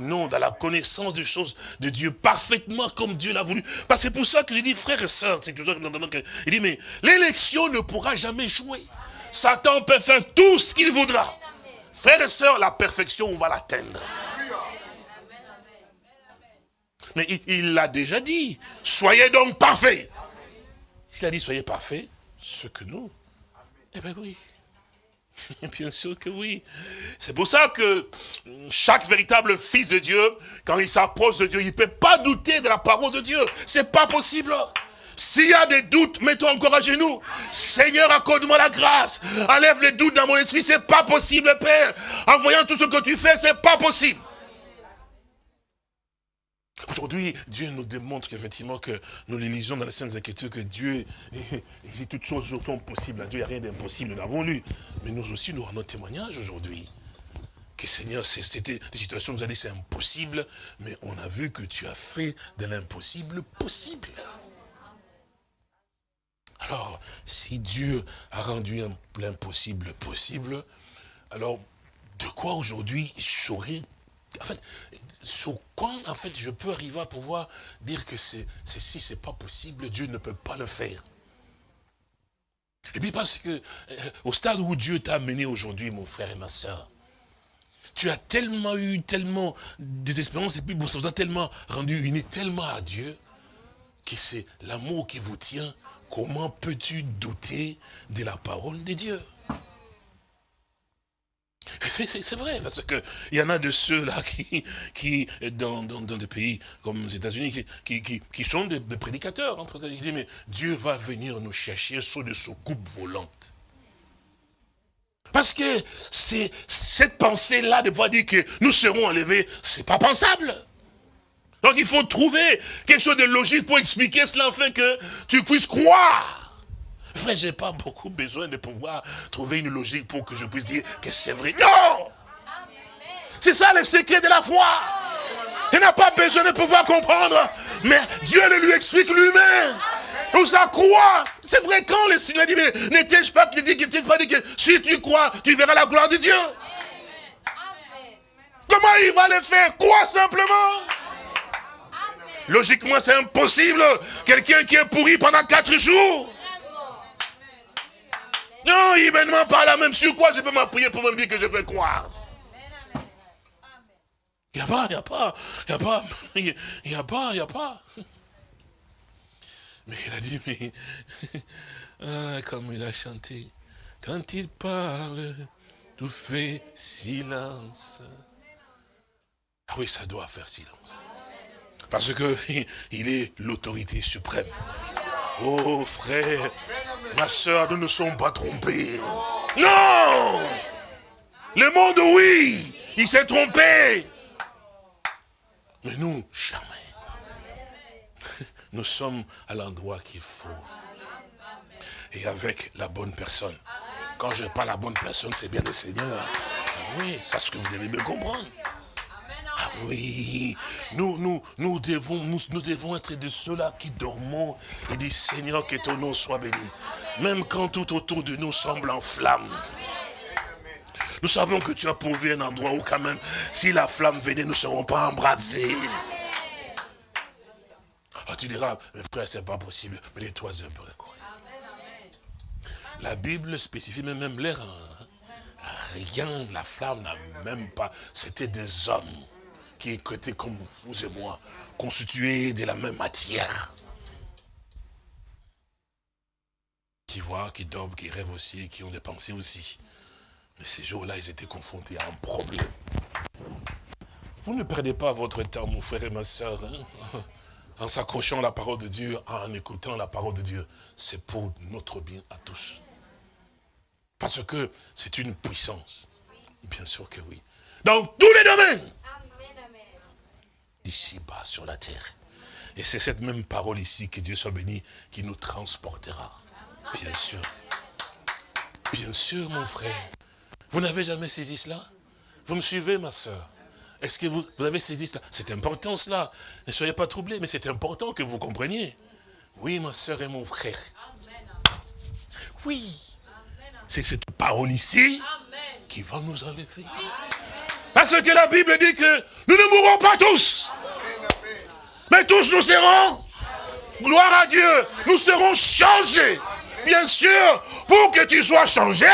Non, dans la connaissance des choses de Dieu, parfaitement comme Dieu l'a voulu. Parce que c'est pour ça que j'ai dit, frères et sœurs, c'est toujours que, il dit, mais l'élection ne pourra jamais jouer. Satan peut faire tout ce qu'il voudra. Frères et sœurs, la perfection, on va l'atteindre. Mais il l'a déjà dit. Soyez donc parfaits. S'il a dit soyez parfaits, ce que nous, eh bien oui. Bien sûr que oui. C'est pour ça que chaque véritable fils de Dieu, quand il s'approche de Dieu, il ne peut pas douter de la parole de Dieu. C'est pas possible. S'il y a des doutes, mets-toi encore à genoux. Seigneur, accorde-moi la grâce. Enlève les doutes dans mon esprit. C'est pas possible, Père. En voyant tout ce que tu fais, c'est pas possible. Aujourd'hui, Dieu nous démontre qu'effectivement, que nous lisons dans les Saintes Écritures que Dieu, et, toutes choses sont possibles. À Dieu, il n'y a rien d'impossible, nous l'avons lu. Mais nous aussi, nous rendons témoignage aujourd'hui. Que Seigneur, c'était des situations où nous avons dit c'est impossible, mais on a vu que tu as fait de l'impossible possible. Alors, si Dieu a rendu l'impossible possible, alors de quoi aujourd'hui saurait en fait, sur quoi, je peux arriver à pouvoir dire que c'est si c'est pas possible, Dieu ne peut pas le faire. Et puis parce que, euh, au stade où Dieu t'a amené aujourd'hui, mon frère et ma soeur, tu as tellement eu, tellement des expériences, et puis ça vous a tellement rendu unis, tellement à Dieu, que c'est l'amour qui vous tient. Comment peux-tu douter de la parole de Dieu? C'est vrai, parce qu'il y en a de ceux-là qui, dans, des pays comme les États-Unis, qui, sont des, prédicateurs. Ils disent, mais Dieu va venir nous chercher sous de soucoupes volantes. Parce que cette pensée-là de pouvoir dire que nous serons enlevés, c'est pas pensable. Donc il faut trouver quelque chose de logique pour expliquer cela afin que tu puisses croire. Frère, je n'ai pas beaucoup besoin de pouvoir trouver une logique pour que je puisse dire que c'est vrai. Non C'est ça le secret de la foi. Il n'a pas besoin de pouvoir comprendre. Mais Dieu le lui explique lui-même. Nous a croire. C'est vrai quand le Seigneur dit, mais n'étais-je pas qui dit que pas dit que si tu crois, tu verras la gloire de Dieu. Comment il va le faire? Crois simplement? Logiquement, c'est impossible. Quelqu'un qui est pourri pendant quatre jours. Non, demande pas la même sur quoi je peux m'appuyer pour me dire que je peux croire. Il n'y a pas, il n'y a pas, il n'y a pas, il n'y a pas, il n'y a pas. Mais il a dit, mais, ah, comme il a chanté, quand il parle, tout fait silence. Ah oui, ça doit faire silence. Parce que il est l'autorité suprême. Oh frère, ma soeur, nous ne sommes pas trompés. Non Le monde, oui, il s'est trompé. Mais nous, jamais. Nous sommes à l'endroit qu'il faut. Et avec la bonne personne. Quand je parle la bonne personne, c'est bien le Seigneur. oui, c'est ce que vous devez bien comprendre. Oui, nous, nous, nous, devons, nous, devons être de ceux-là qui dormons et disent Seigneur, que ton nom soit béni. Même quand tout autour de nous semble en flamme. Nous savons que tu as pourvu un endroit où quand même, si la flamme venait, nous ne serons pas embrasés. Ah, tu diras, frère, c'est pas possible. Mais les toi un peu. La Bible spécifie même l'air. Hein. Rien, la flamme n'a même pas. C'était des hommes qui étaient comme vous et moi, constitués de la même matière. Qui voient, qui dorment, qui rêvent aussi, qui ont des pensées aussi. Mais ces jours-là, ils étaient confrontés à un problème. Vous ne perdez pas votre temps, mon frère et ma soeur. Hein. en s'accrochant à la parole de Dieu, en écoutant la parole de Dieu, c'est pour notre bien à tous. Parce que c'est une puissance. Bien sûr que oui. Dans tous les domaines. Ici-bas sur la terre. Et c'est cette même parole ici, que Dieu soit béni, qui nous transportera. Bien sûr. Bien sûr, mon frère. Vous n'avez jamais saisi cela? Vous me suivez, ma soeur Est-ce que vous, vous, avez saisi cela? C'est important cela. Ne soyez pas troublés, mais c'est important que vous compreniez. Oui, ma soeur et mon frère. Oui. C'est cette parole ici qui va nous enlever. Parce que la Bible dit que nous ne mourrons pas tous. Mais tous nous serons, gloire à Dieu, nous serons changés. Bien sûr, pour que tu sois changé,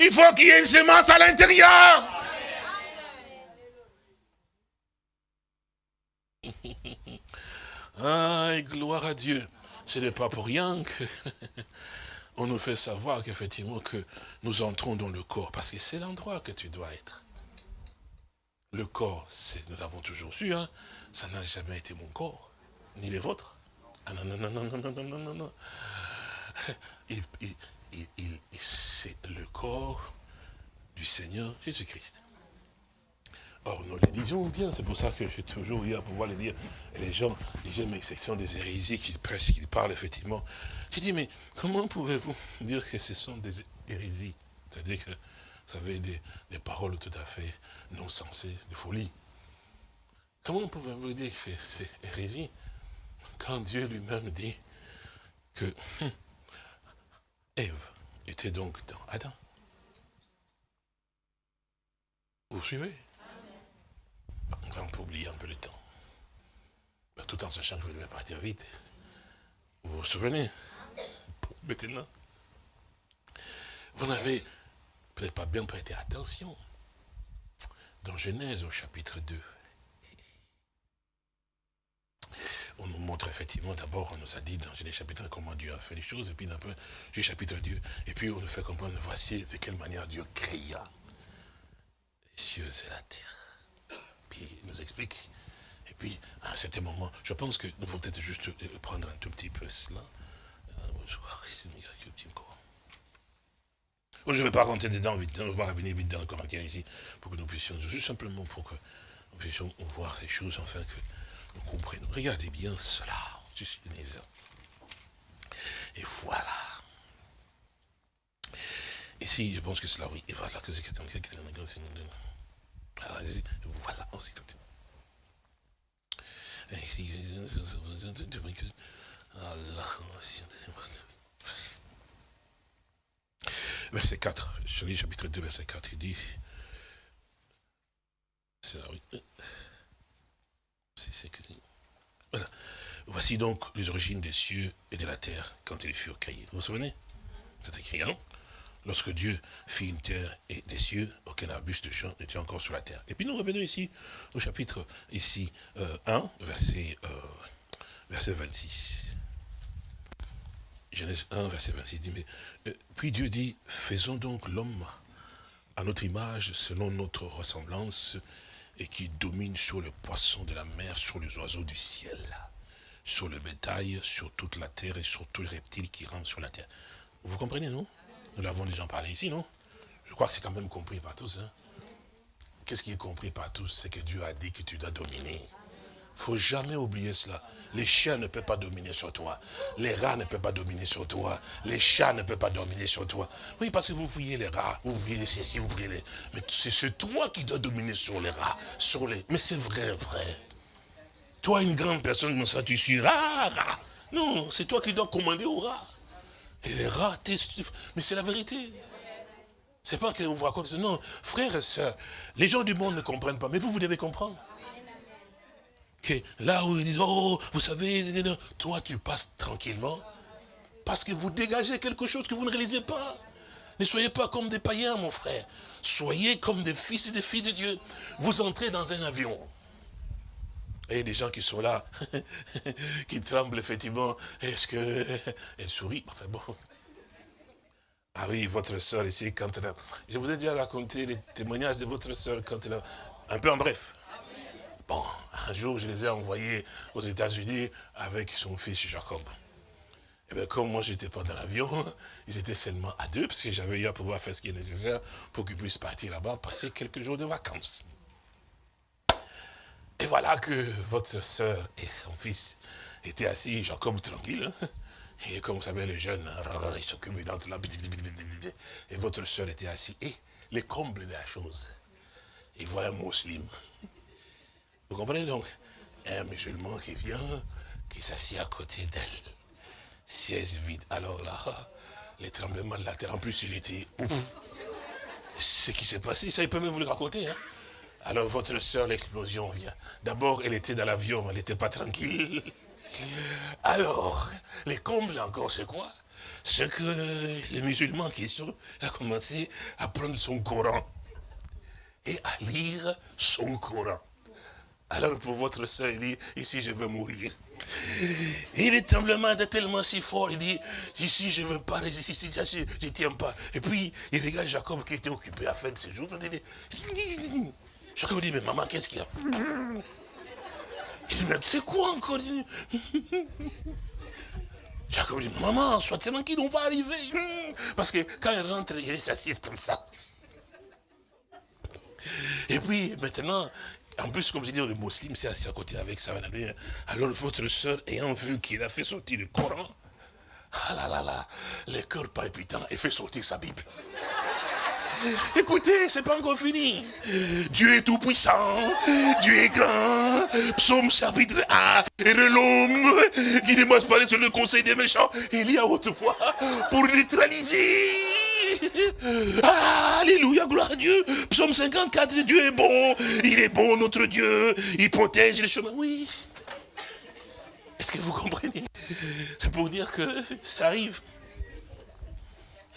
il faut qu'il y ait une semence à l'intérieur. Aïe, gloire à Dieu. Ce n'est pas pour rien que on nous fait savoir qu'effectivement que nous entrons dans le corps, parce que c'est l'endroit que tu dois être. Le corps, nous l'avons toujours su, hein, ça n'a jamais été mon corps, ni les vôtres. Ah non, non, non, non, non, non, non, non, non. c'est le corps du Seigneur Jésus-Christ. Or, nous les disons bien, c'est pour ça que j'ai toujours eu à pouvoir le dire. Et les gens, les gens m'exception des hérésies qui prêchent, qui parlent effectivement. J'ai dit, mais comment pouvez-vous dire que ce sont des hérésies? C'est-à-dire que vous savez, des, des, paroles tout à fait non sensées, de folie. Comment pouvez-vous dire que c'est hérésie quand Dieu lui-même dit que hum, Ève était donc dans Adam? Vous suivez? On va un peu oublier un peu le temps. Tout en sachant que je vais partir vite. Vous vous souvenez? Maintenant, vous n'avez peut-être pas bien prêté attention. Dans Genèse au chapitre 2, on nous montre effectivement, d'abord, on nous a dit dans Genèse chapitre 1 comment Dieu a fait les choses, et puis un peu, chapitre 2, et puis on nous fait comprendre, voici de quelle manière Dieu créa les cieux et la terre. Puis il nous explique, et puis à un certain moment, je pense que nous devons peut-être juste prendre un tout petit peu cela. Je ne vais pas rentrer dedans vite, on va revenir vite dans le Corinthien ici, pour que nous puissions, juste simplement pour que nous puissions voir les choses, enfin que nous comprenions. Regardez bien cela, Et voilà. Ici, je pense que c'est là, oui, et voilà, que c'est voilà, ensuite. Allah, Verset 4, je lis chapitre 2, verset 4, il dit, voilà. Voici donc les origines des cieux et de la terre quand ils furent créés. Vous vous souvenez? C'est écrit, hein? Lorsque Dieu fit une terre et des cieux, aucun arbuste de champ n'était encore sur la terre. Et puis nous revenons ici au chapitre ici 1, euh, verset, euh, verset 26. Genèse 1, verset 26 dit, mais, euh, puis Dieu dit, faisons donc l'homme à notre image, selon notre ressemblance, et qui domine sur le poisson de la mer, sur les oiseaux du ciel, sur le bétail, sur toute la terre et sur tous les reptiles qui rentrent sur la terre. Vous comprenez, non? Nous l'avons déjà parlé ici, non? Je crois que c'est quand même compris par tous. Hein? Qu'est-ce qui est compris par tous? C'est que Dieu a dit que tu dois dominer faut jamais oublier cela. Les chiens ne peuvent pas dominer sur toi. Les rats ne peuvent pas dominer sur toi. Les chats ne peuvent pas dominer sur toi. Oui, parce que vous voyez les rats, vous les ceci, vous voyez les... Mais c'est toi qui dois dominer sur les rats. Sur les... Mais c'est vrai, vrai. Toi, une grande personne comme ça, tu suis rat, rat. Non, c'est toi qui dois commander aux rats. Et les rats, mais c'est la vérité. C'est pas que vous racontez, non, frères et sœurs, les gens du monde ne comprennent pas, mais vous, vous devez comprendre là où ils disent, oh, vous savez, toi tu passes tranquillement, parce que vous dégagez quelque chose que vous ne réalisez pas. Ne soyez pas comme des païens, mon frère. Soyez comme des fils et des filles de Dieu. Vous entrez dans un avion. Et il des gens qui sont là, qui tremblent effectivement. Est-ce que... Elle sourit. Enfin bon. Ah oui, votre soeur ici, quand elle a... Je vous ai déjà raconté les témoignages de votre soeur quand elle a... Un peu en bref Un jour, je les ai envoyés aux États-Unis avec son fils Jacob. Et bien, comme moi, je n'étais pas dans l'avion, ils étaient seulement à deux, parce que j'avais eu à pouvoir faire ce qui est nécessaire pour qu'ils puissent partir là-bas, passer quelques jours de vacances. Et voilà que votre soeur et son fils étaient assis, Jacob tranquille, hein. et comme vous savez, les jeunes, hein, ils s'occupent d'entre là, et votre soeur était assise. Et les combles de la chose, il voit un musulman. Vous comprenez donc? Un musulman qui vient, qui s'assied à côté d'elle. Siège vide. Alors là, les tremblements de la terre, en plus il était ouf. Ce qui s'est passé, ça il peut même vous le raconter. Hein. Alors votre soeur, l'explosion vient. D'abord, elle était dans l'avion, elle n'était pas tranquille. Alors, les combles encore, c'est quoi? C'est que les musulmans qui sont, a commencé à prendre son Coran et à lire son Coran. Alors pour votre soeur, il dit, ici je veux mourir. Et le tremblement était tellement si fort, il dit, ici je ne veux pas résister, je ne tiens pas. Et puis il regarde Jacob qui était occupé à faire de ses jours. Jacob dit, mais maman, qu'est-ce qu'il y a? Il dit, mais c'est quoi encore? Jacob dit, maman, sois tranquille, on va arriver. Parce que quand il rentre, il s'assied comme ça. Et puis, maintenant, en plus, comme je dis, le musulman c'est assis à côté avec ça. Alors, votre soeur, ayant vu qu'il a fait sortir le Coran, ah là là là, le cœur palpitant, et fait sortir sa Bible. Écoutez, c'est pas encore fini. Dieu est tout puissant, Dieu est grand. Psaume chapitre 1. Et l'homme qui ne marche pas sur le conseil des méchants, il y a autrefois pour neutraliser. Alléluia, gloire à Dieu. Psaume 54, Dieu est bon. Il est bon, notre Dieu. Il protège les chemins. Oui. Est-ce que vous comprenez? C'est pour dire que ça arrive.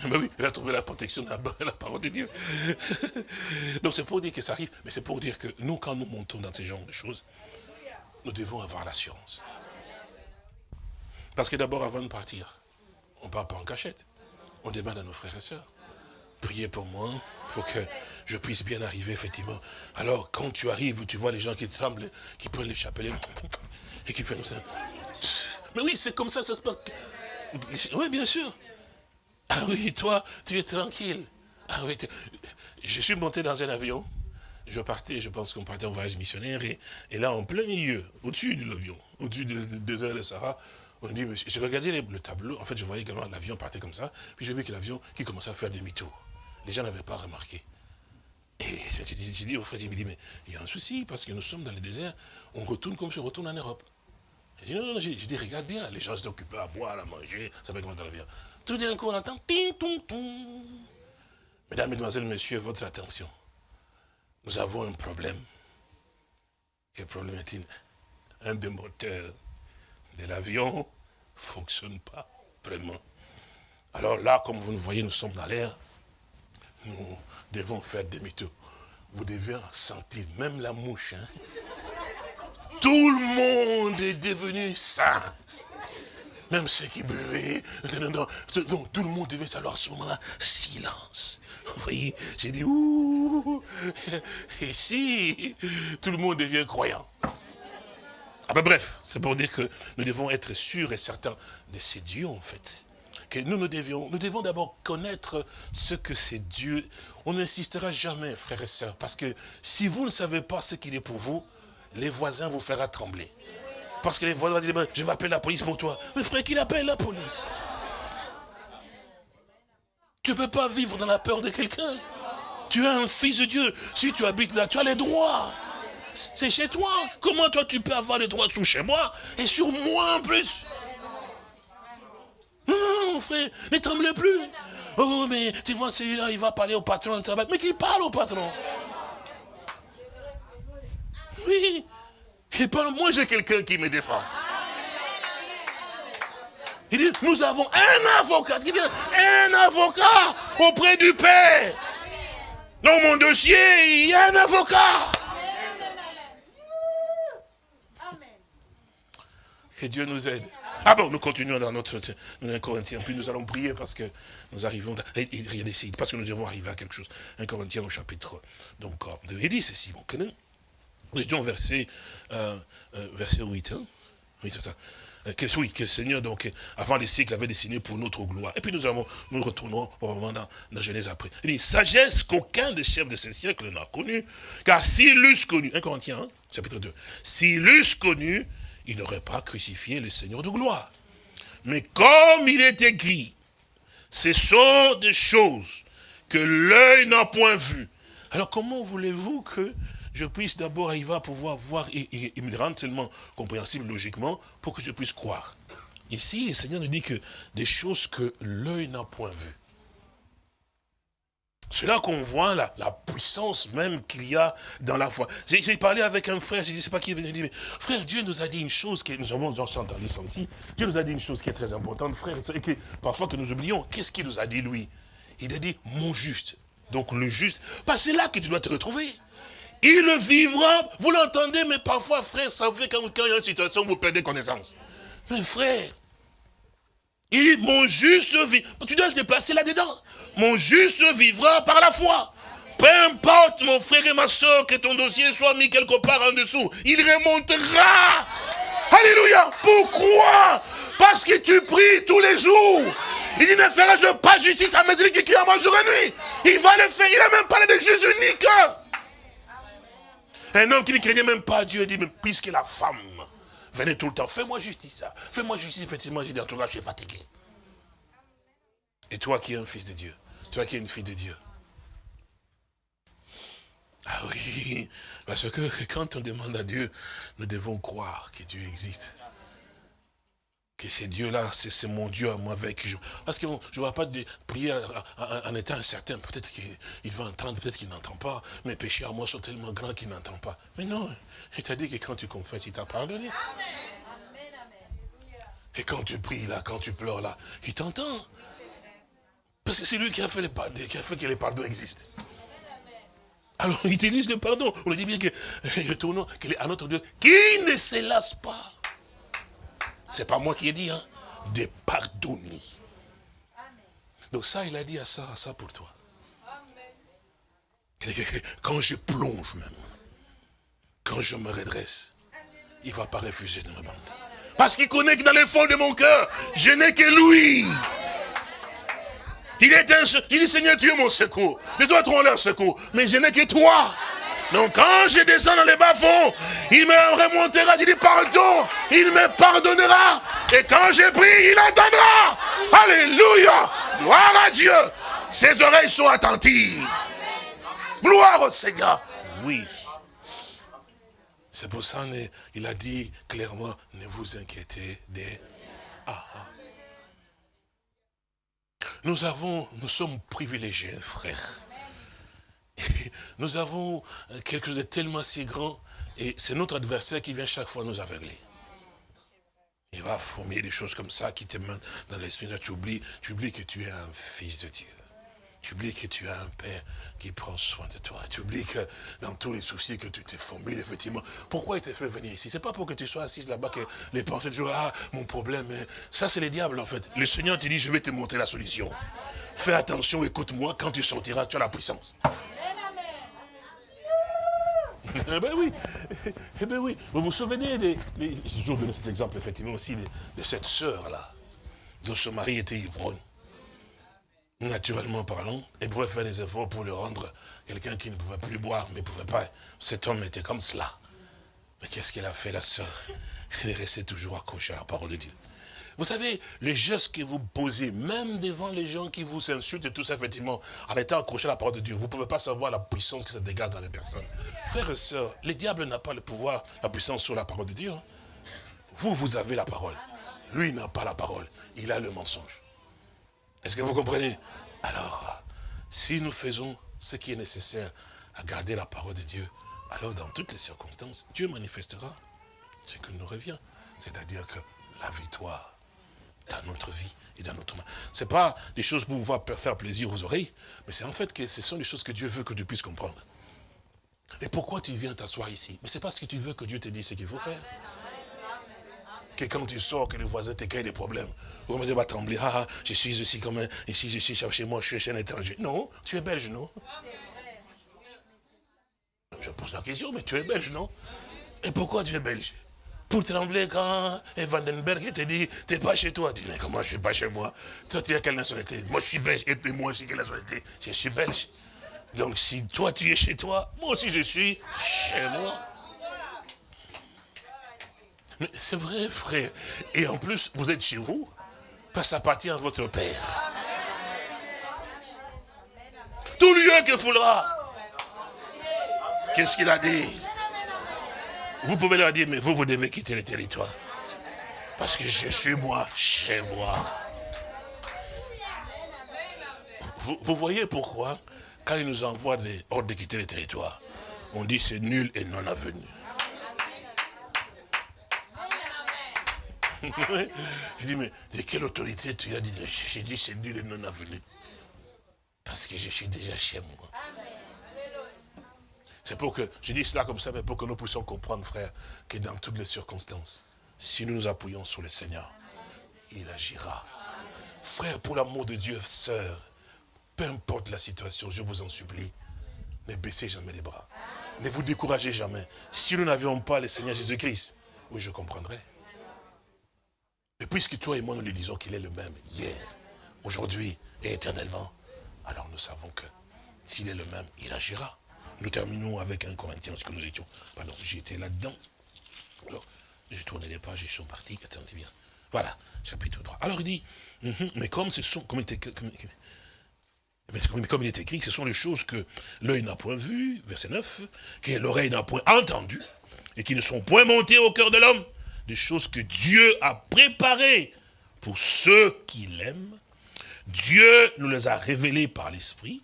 Ben oui, il a trouvé la protection de la, parole de Dieu. Donc c'est pour dire que ça arrive, mais c'est pour dire que nous, quand nous montons dans ces genres de choses, nous devons avoir l'assurance. Parce que d'abord, avant de partir, on ne part pas en cachette. On demande à nos frères et sœurs, priez pour moi, pour que je puisse bien arriver, effectivement. Alors, quand tu arrives, tu vois les gens qui tremblent, qui prennent les chapelets, et qui font ça. Mais oui, c'est comme ça ça se passe. Oui, bien sûr. Ah oui, toi, tu es tranquille. Ah oui, je suis monté dans un avion. Je partais, je pense qu'on partait en voyage missionnaire. Et, là, en plein milieu, au-dessus de l'avion, au-dessus du désert de Sahara, on dit, monsieur, j'ai regardé le tableau. En fait, je voyais également l'avion partait comme ça. Puis j'ai vu que l'avion qui commençait à faire demi-tour. Les gens n'avaient pas remarqué. Et j'ai dit, au frère, il me dit, mais il y a un souci, parce que nous sommes dans le désert, on retourne comme si on retourne en Europe. J'ai dit, non, non, regarde bien, les gens s'occupaient à boire, à manger, ça va comment dans l'avion. Tout d'un coup, on entend ting, ton, ton. Mesdames, Mesdemoiselles, Messieurs, votre attention. Nous avons un problème. Quel problème est-il? Un des moteurs de l'avion ne fonctionne pas vraiment. Alors là, comme vous nous voyez, nous sommes dans l'air. Nous devons faire demi-tour. Vous devez sentir, même la mouche. Hein. Tout le monde est devenu sain même ceux qui buvaient, donc tout le monde devait savoir à ce moment-là, silence. Vous voyez, j'ai dit, ouh, et si tout le monde devient croyant. Ah ben bref, c'est pour dire que nous devons être sûrs et certains de ces dieux en fait. Que nous, nous devions, nous devons d'abord connaître ce que c'est Dieu. On n'insistera jamais, frères et sœurs, parce que si vous ne savez pas ce qu'il est pour vous, les voisins vous feront trembler. Parce que les voisins disent, je vais appeler la police pour toi. Mais frère, qu'il appelle la police? Tu ne peux pas vivre dans la peur de quelqu'un. Tu es un fils de Dieu. Si tu habites là, tu as les droits. C'est chez toi. Comment toi tu peux avoir les droits sous chez moi et sur moi en plus? Non, non, non, frère, ne tremble plus. Oh, mais tu vois, celui-là, il va parler au patron de travail. Mais qu'il parle au patron. Oui, et moi, j'ai quelqu'un qui me défend. Il dit, nous avons un avocat. Il dit, un avocat auprès du Père. Dans mon dossier, il y a un avocat. Que Dieu nous aide. Ah bon, nous continuons dans notre Corinthiens. Puis nous allons prier parce que nous arrivons. Rien parce que nous devons arriver à quelque chose. Un Corinthiens au chapitre donc, 2. Il dit ceci, mon connaît. Nous étions verset, euh, euh, verset 8. Hein? Oui, c'est ça. Euh, que, oui, que le Seigneur, donc, avant les siècles, avait dessiné pour notre gloire. Et puis nous avons, nous retournons probablement dans, dans Genèse après. Il dit, sagesse qu'aucun des chefs de ce siècle n'a connue, car s'il l'eussent connu, 1 Corinthiens, hein, chapitre 2, s'il l'eussent connu, il n'aurait pas crucifié le Seigneur de gloire. Mais comme il est écrit, ce sont des choses que l'œil n'a point vues. Alors comment voulez-vous que je puisse d'abord arriver à pouvoir voir et, me rendre tellement compréhensible logiquement pour que je puisse croire? Ici, le Seigneur nous dit que des choses que l'œil n'a point vues. C'est là qu'on voit la, puissance même qu'il y a dans la foi. J'ai parlé avec un frère, je ne sais pas qui est venu, mais frère, Dieu nous a dit une chose, qui, nous avons entendu ça aussi, Dieu nous a dit une chose qui est très importante, frère, et que parfois que nous oublions, qu'est-ce qu'il nous a dit lui? Il a dit, mon juste. Donc le juste, bah, c'est là que tu dois te retrouver. Il vivra, vous l'entendez, mais parfois, frère, ça fait quand, quand il y a une situation vous perdez connaissance. Mais frère, il, mon juste vit, tu dois te déplacer là-dedans. Mon juste vivra par la foi. Peu importe, mon frère et ma soeur, que ton dossier soit mis quelque part en dessous, il remontera. Alléluia. Pourquoi? Parce que tu pries tous les jours. Il ne ferai-je pas justice à mes qui en jour et nuit? Il va le faire. Il n'a même parlé de Jésus unique. Un homme qui ne craignait même pas Dieu dit, mais puisque la femme venait tout le temps, fais-moi justice. Fais-moi justice, effectivement, j'ai dit, en tout cas, je suis fatigué. Et toi qui es un fils de Dieu, toi qui es une fille de Dieu. Ah oui, parce que quand on demande à Dieu, nous devons croire que Dieu existe que c'est Dieu-là, c'est mon Dieu à moi avec je... Parce que je ne vois pas prier en étant incertain. Peut-être qu'il va entendre, peut-être qu'il n'entend pas. Mes péchés à moi sont tellement grands qu'il n'entend pas. Mais non, il t'a dit que quand tu confesses, il t'a pardonné. Et quand tu pries là, quand tu pleures là, il t'entend. Parce que c'est lui qui a fait, les, qui a fait que les pardons existent. Alors, il utilise le pardon. On lui dit bien que, retournons, à notre Dieu, qui ne se lasse pas c'est pas moi qui ai dit, hein. De pardonner. Donc ça, il a dit à ça, à ça pour toi. Quand je plonge même, quand je me redresse, il ne va pas refuser de me bande. Parce qu'il connaît que dans les fonds de mon cœur, je n'ai que lui. Il est un, il dit Seigneur, tu es mon secours. Les autres ont leur secours, mais je n'ai que toi. Donc quand je descends dans les bas-fonds, il me remontera, je dis pardon, il me pardonnera. Et quand je prie, il entendra. Alléluia. Gloire à Dieu. Ses oreilles sont attentives. Gloire au Seigneur. Oui. C'est pour ça qu'il a dit clairement, ne vous inquiétez des... Ah, ah. Nous avons, nous sommes privilégiés, frères. Nous avons euh, quelque chose de tellement si grand, et c'est notre adversaire qui vient chaque fois nous aveugler. Il va former des choses comme ça qui te mènent dans l'esprit. Tu oublies, tu oublies que tu es un fils de Dieu. Tu oublies que tu as un Père qui prend soin de toi. Tu oublies que dans tous les soucis que tu t'es formé, effectivement, pourquoi il te fait venir ici? C'est pas pour que tu sois assis là-bas que les pensées disent, ah, mon problème, hein. ça c'est le diable en fait. Le Seigneur te dit, je vais te montrer la solution. Fais attention, écoute-moi, quand tu sortiras, tu as la puissance. Eh ben oui, eh ben oui. Vous vous souvenez des... J'ai toujours cet exemple, effectivement, aussi, de, cette sœur-là, dont son mari était ivrogne. Naturellement parlant, elle pouvait faire des efforts pour le rendre quelqu'un qui ne pouvait plus boire, mais ne pouvait pas. Cet homme était comme cela. Mais qu'est-ce qu'elle a fait, la sœur? Elle est restée toujours accrochée à la parole de Dieu. Vous savez, les gestes que vous posez, même devant les gens qui vous insultent et tout ça, effectivement, en étant accroché à la parole de Dieu, vous ne pouvez pas savoir la puissance que ça dégage dans les personnes. Frères et sœurs, le diable n'a pas le pouvoir, la puissance sur la parole de Dieu. Hein. Vous, vous avez la parole. Lui n'a pas la parole. Il a le mensonge. Est-ce que vous comprenez? Alors, si nous faisons ce qui est nécessaire à garder la parole de Dieu, alors dans toutes les circonstances, Dieu manifestera ce qu'il nous revient. C'est-à-dire que la victoire dans notre vie et dans notre main. Ce n'est pas des choses pour pouvoir faire plaisir aux oreilles, mais c'est en fait que ce sont des choses que Dieu veut que tu puisses comprendre. Et pourquoi tu viens t'asseoir ici? Mais c'est parce que tu veux que Dieu te dise ce qu'il faut faire. Que quand tu sors, que les voisins te créent des problèmes. Vous dites, va trembler, ah, ah, je suis aussi comme un, ici je suis chez moi, je suis un étranger. Non, tu es belge, non? Je pose la question, mais tu es belge, non? Et pourquoi tu es belge? Pour trembler quand Vandenberg te dit, t'es pas chez toi. Tu dis, mais comment je suis pas chez moi? Toi, tu es quelle nationalité? Moi, je suis belge. Et moi, suis quelle nationalité? Je suis belge. Donc, si toi, tu es chez toi, moi aussi, je suis chez moi. C'est vrai, frère. Et en plus, vous êtes chez vous, parce que ça appartient à votre Père. Tout lieu que foulera. Qu'est-ce qu'il a dit? Vous pouvez leur dire, mais vous, vous devez quitter le territoire. Parce que je suis moi, chez moi. Vous, voyez pourquoi, quand il nous envoie des ordres de quitter le territoire, on dit c'est nul et non avenu. Je dis, mais de quelle autorité tu as dit J'ai dit, c'est nul et non avenu. Parce que je suis déjà chez moi. C'est pour que, je dis cela comme ça, mais pour que nous puissions comprendre, frère, que dans toutes les circonstances, si nous nous appuyons sur le Seigneur, il agira. Frère, pour l'amour de Dieu, sœur, peu importe la situation, je vous en supplie, ne baissez jamais les bras. Ne vous découragez jamais. Si nous n'avions pas le Seigneur Jésus-Christ, oui, je comprendrais. Et puisque toi et moi, nous lui disons qu'il est le même hier, aujourd'hui et éternellement, alors nous savons que s'il est le même, il agira. Nous terminons avec un Corinthiens, ce que nous étions. Pardon, j'étais là-dedans. Je tournais les pages, ils sont partis. Attendez bien. Voilà, chapitre 3. Alors il dit, mhm, mais comme ce sont, comme il, était, mais comme il est écrit, ce sont les choses que l'œil n'a point vues, verset 9, que l'oreille n'a point entendu, et qui ne sont point montées au cœur de l'homme, des choses que Dieu a préparées pour ceux qui l'aiment. Dieu nous les a révélées par l'Esprit,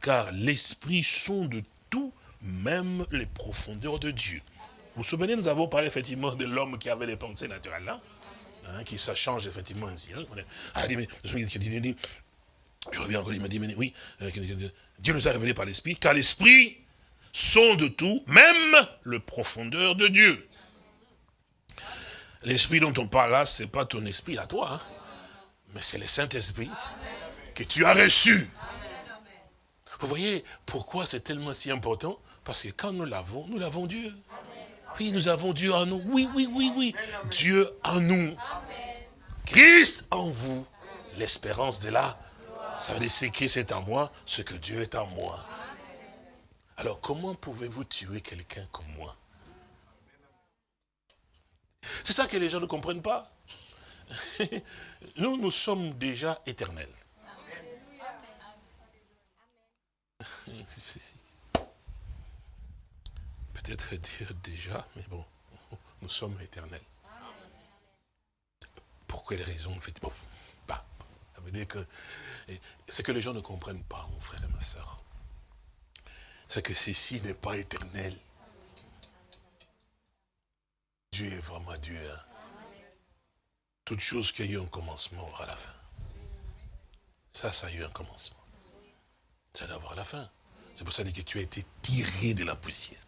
car l'Esprit sonde même les profondeurs de Dieu. Vous vous souvenez, nous avons parlé effectivement de l'homme qui avait les pensées naturelles là, hein, qui ça change effectivement ainsi. Hein. Ah, je reviens encore, il m'a dit, oui, euh, Dieu nous a révélé par l'Esprit, car l'Esprit sonde tout, même le profondeur de Dieu. L'esprit dont on parle là, ce n'est pas ton esprit à toi, hein. mais c'est le Saint-Esprit que tu as reçu. Vous voyez pourquoi c'est tellement si important? Parce que quand nous l'avons, nous l'avons Dieu. Oui, nous avons Dieu en nous. Oui, oui, oui, oui. Dieu en nous. Christ en vous. L'espérance de là. Ça veut dire que Christ est en moi, ce que Dieu est en moi. Alors comment pouvez-vous tuer quelqu'un comme moi? C'est ça que les gens ne comprennent pas. Nous, nous sommes déjà éternels. Peut-être dire déjà, mais bon, nous sommes éternels. Pour quelle raison en fait bon, bah, Ça veut dire que ce que les gens ne comprennent pas, mon frère et ma soeur, c'est que ceci n'est pas éternel. Dieu est vraiment Dieu. Hein. Toute chose qui a eu un commencement aura la fin. Ça, ça a eu un commencement. Ça doit avoir la fin. C'est pour ça que tu as été tiré de la poussière.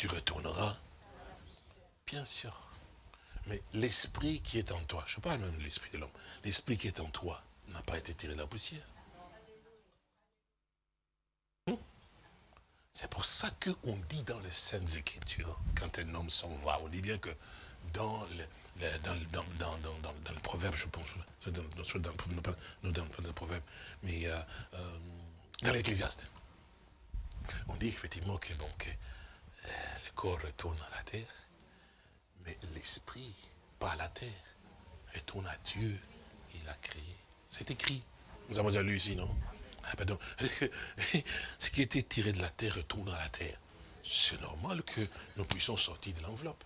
Tu retourneras, bien sûr. Mais l'esprit qui est en toi, je parle même de l'esprit de l'homme, l'esprit qui est en toi n'a pas été tiré de la poussière. C'est pour ça qu'on dit dans les Saintes Écritures, quand un homme s'en va, on dit bien que dans le, dans, le proverbe, je pense, dans, le proverbe, mais euh, euh, dans l'Ecclésiaste, on dit effectivement que, bon, que le corps retourne à la terre, mais l'esprit, pas la terre, retourne à Dieu, il a créé. C'est écrit. Nous avons déjà lu ici, non? Ah, pardon. Ce qui était tiré de la terre retourne à la terre. C'est normal que nous puissions sortir de l'enveloppe.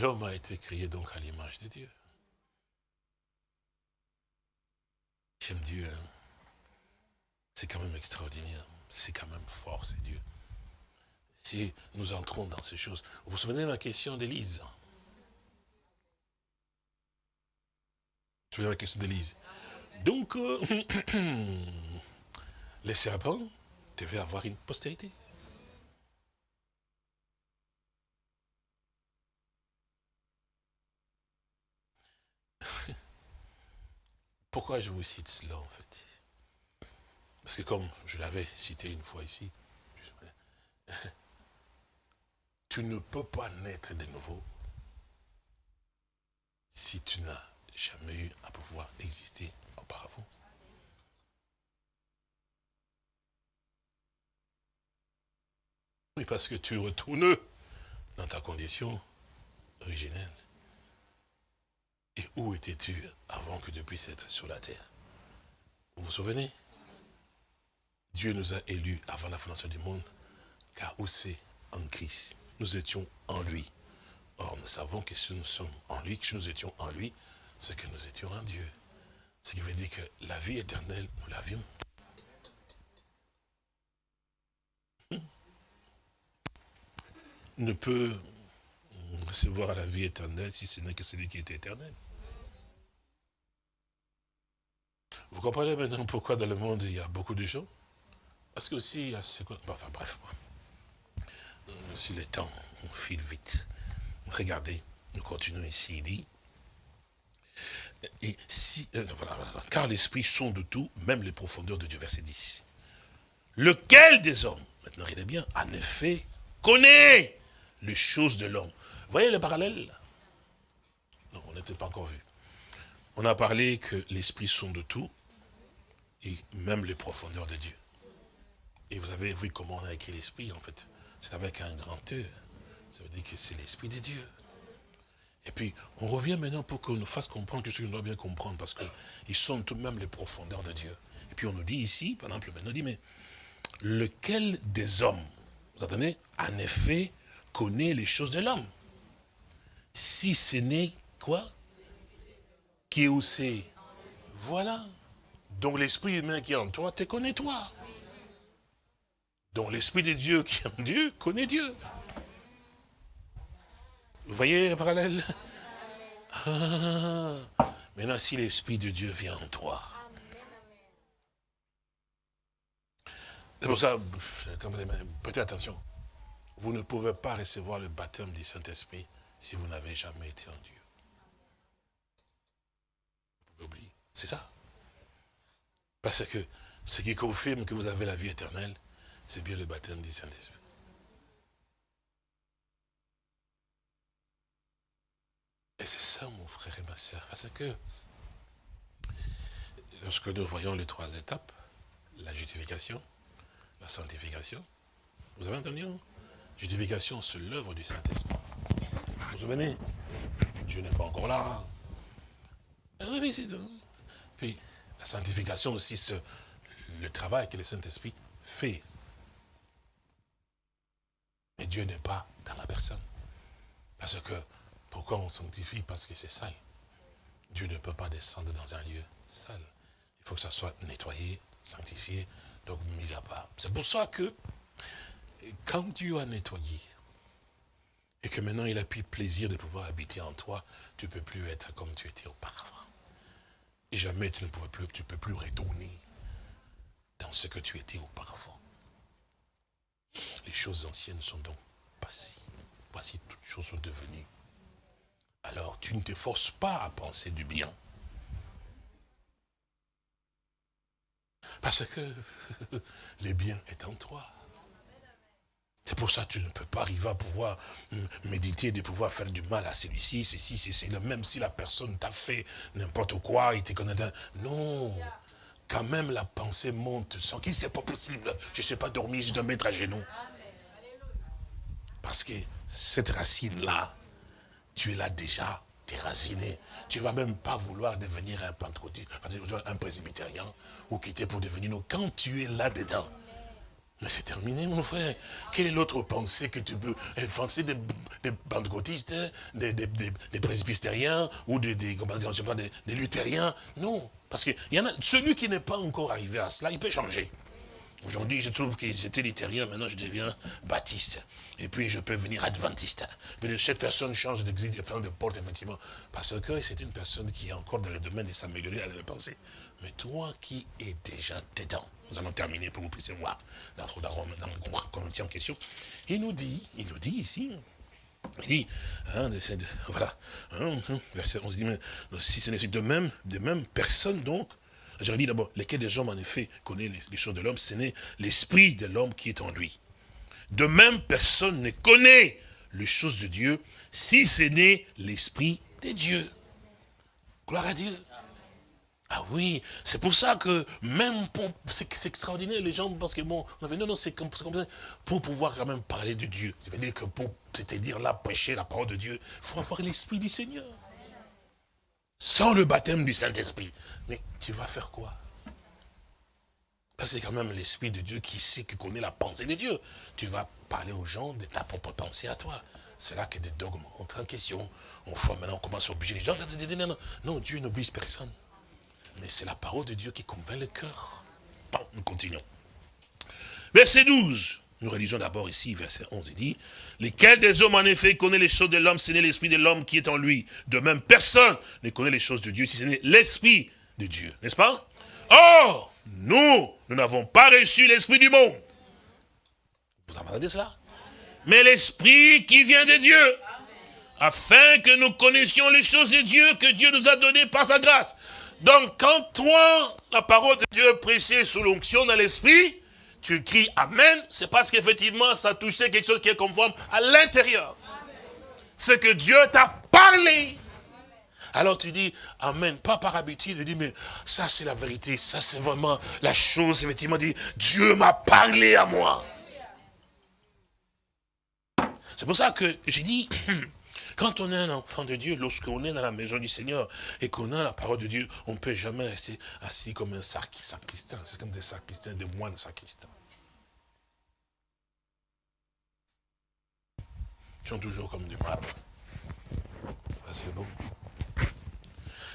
L'homme a été créé donc à l'image de Dieu. J'aime Dieu. Hein. C'est quand même extraordinaire. C'est quand même fort, c'est Dieu. Si nous entrons dans ces choses. Vous vous souvenez de la question d'Élise? La question d'Élise? Donc, euh, les serpents devaient avoir une postérité. Pourquoi je vous cite cela, en fait? Parce que comme je l'avais cité une fois ici, tu ne peux pas naître de nouveau si tu n'as jamais eu à pouvoir exister auparavant. Oui, parce que tu retournes dans ta condition originelle. Et où étais-tu avant que tu puisses être sur la terre? Vous vous souvenez? Dieu nous a élus avant la fondation du monde, car où c'est en Christ Nous étions en lui. Or, nous savons que si nous sommes en lui, que si nous étions en lui, c'est que nous étions en Dieu. Ce qui veut dire que la vie éternelle, nous l'avions. Ne peut recevoir la vie éternelle si ce n'est que celui qui est éternel. Vous comprenez maintenant pourquoi dans le monde il y a beaucoup de gens Parce que aussi il y a ce Enfin bref, euh, si le temps, on file vite. Regardez, nous continuons ici, il dit, et si, euh, car l'esprit sont de tout, même les profondeurs de Dieu, verset 10. Lequel des hommes, maintenant regardez bien, en effet, connaît les choses de l'homme? Voyez le parallèle Non, on n'était pas encore vu. On a parlé que l'esprit sont de tout, et même les profondeurs de Dieu. Et vous avez vu comment on a écrit l'esprit, en fait. C'est avec un grand E. Ça veut dire que c'est l'esprit de Dieu. Et puis, on revient maintenant pour qu'on nous fasse comprendre que ce qu'on doit bien comprendre, parce qu'ils sont tout de même les profondeurs de Dieu. Et puis on nous dit ici, par exemple, maintenant, on dit, mais lequel des hommes, vous entendez, en effet, connaît les choses de l'homme? Si ce n'est quoi? Qui où c'est? Voilà. Donc l'esprit humain qui est en toi, te connaît toi. Donc l'esprit de Dieu qui est en Dieu, connaît Dieu. Vous voyez le parallèle? Ah, Maintenant, si l'Esprit de Dieu vient en toi, c'est pour ça, prêtez attention, vous ne pouvez pas recevoir le baptême du Saint-Esprit si vous n'avez jamais été en Dieu. Vous oublier, c'est ça. Parce que ce qui confirme que vous avez la vie éternelle, c'est bien le baptême du Saint-Esprit. Et c'est ça, mon frère et ma soeur, parce que lorsque nous voyons les trois étapes, la justification, la sanctification, vous avez entendu Justification, c'est l'œuvre du Saint-Esprit. Vous vous souvenez? Dieu n'est pas encore là. Ah Puis, la sanctification aussi, c'est le travail que le Saint-Esprit fait. Mais Dieu n'est pas dans la personne. Parce que pourquoi on sanctifie? Parce que c'est sale. Dieu ne peut pas descendre dans un lieu sale. Il faut que ça soit nettoyé, sanctifié, donc mis à part. C'est pour ça que, quand Dieu a nettoyé, et que maintenant il a pris plaisir de pouvoir habiter en toi, tu ne peux plus être comme tu étais auparavant. Et jamais tu ne plus, tu peux plus retourner dans ce que tu étais auparavant. Les choses anciennes sont donc passées. Voici, toutes choses sont devenues alors tu ne te forces pas à penser du bien. Parce que le bien est en toi. C'est pour ça que tu ne peux pas arriver à pouvoir méditer, de pouvoir faire du mal à celui-ci, ceci, c'est même si la personne t'a fait n'importe quoi, il te connaît. Non, quand même la pensée monte sans qu'il c'est pas possible. Je ne sais pas dormir, je dois mettre à genoux. Parce que cette racine-là, tu là déjà déraciné. Tu ne vas même pas vouloir devenir un pentecôtiste, un presbytérien, ou quitter pour devenir nous. Quand tu es là-dedans, mais c'est terminé, mon frère. Quelle est l'autre pensée que tu peux penser des, des pentecôtistes, des, des, presbytériens, ou des, des, des, luthériens? Non. Parce que y en a, celui qui n'est pas encore arrivé à cela, il peut changer. Aujourd'hui, je trouve que j'étais luthérien, maintenant je deviens baptiste. Et puis je peux venir adventiste. Mais cette personne change d'exil, de porte, effectivement. Parce que c'est une personne qui est encore dans le domaine de s'améliorer à la pensée. Mais toi qui es déjà dedans, nous allons terminer pour que vous puissiez voir dans, dans, dans le Corinthiens en question. Il nous dit, il nous dit ici, Il dit, hein, voilà, hein, hein, verset 11, dit, si ce n'est de même, de même, personne donc, j'aurais dit d'abord, lesquels des hommes en effet connaissent les, choses de l'homme, ce n'est l'esprit de l'homme qui est en lui. De même, personne ne connaît les choses de Dieu, si ce n'est l'esprit de Dieu. Gloire à Dieu. Ah oui, c'est pour ça que même pour, c'est extraordinaire, les gens parce que bon, on avait, non, non, c'est comme, ça, pour pouvoir quand même parler de Dieu. Je veux dire que pour, c'est-à-dire là, prêcher la parole de Dieu, il faut avoir l'esprit du Seigneur. Sans le baptême du Saint-Esprit. Mais tu vas faire quoi? Parce que c'est quand même l'Esprit de Dieu qui sait, qui connaît la pensée de Dieu. Tu vas parler aux gens de ta propre pensée à toi. C'est là que des dogmes entrent en question. On voit maintenant, on commence à obliger les gens. Non, Dieu n'oblige personne. Mais c'est la parole de Dieu qui convainc le cœur. Bon, nous continuons. Verset 12. Nous réalisons d'abord ici, verset 11, il dit, « Lesquels des hommes, en effet, connaissent les choses de l'homme, ce n'est l'esprit de l'homme qui est en lui? De même, personne ne connaît les choses de Dieu, si ce n'est l'esprit de Dieu. » N'est-ce pas? Or, nous, nous n'avons pas reçu l'esprit du monde. Vous entendez cela? Mais l'esprit qui vient de Dieu, afin que nous connaissions les choses de Dieu que Dieu nous a données par sa grâce. Donc, quand toi, la parole de Dieu est prêchée sous l'onction dans l'esprit, tu cries Amen, c'est parce qu'effectivement, ça touchait quelque chose qui est conforme à l'intérieur. Ce que Dieu t'a parlé. Alors tu dis Amen, pas par habitude, tu dis mais ça c'est la vérité, ça c'est vraiment la chose, effectivement, dit Dieu m'a parlé à moi. C'est pour ça que j'ai dit, Quand on est un enfant de Dieu, lorsqu'on est dans la maison du Seigneur et qu'on a la parole de Dieu, on ne peut jamais rester assis comme un sacristain. C'est comme des sacristains, des moines sacristains. Ils sont toujours comme du marbre. C'est beau.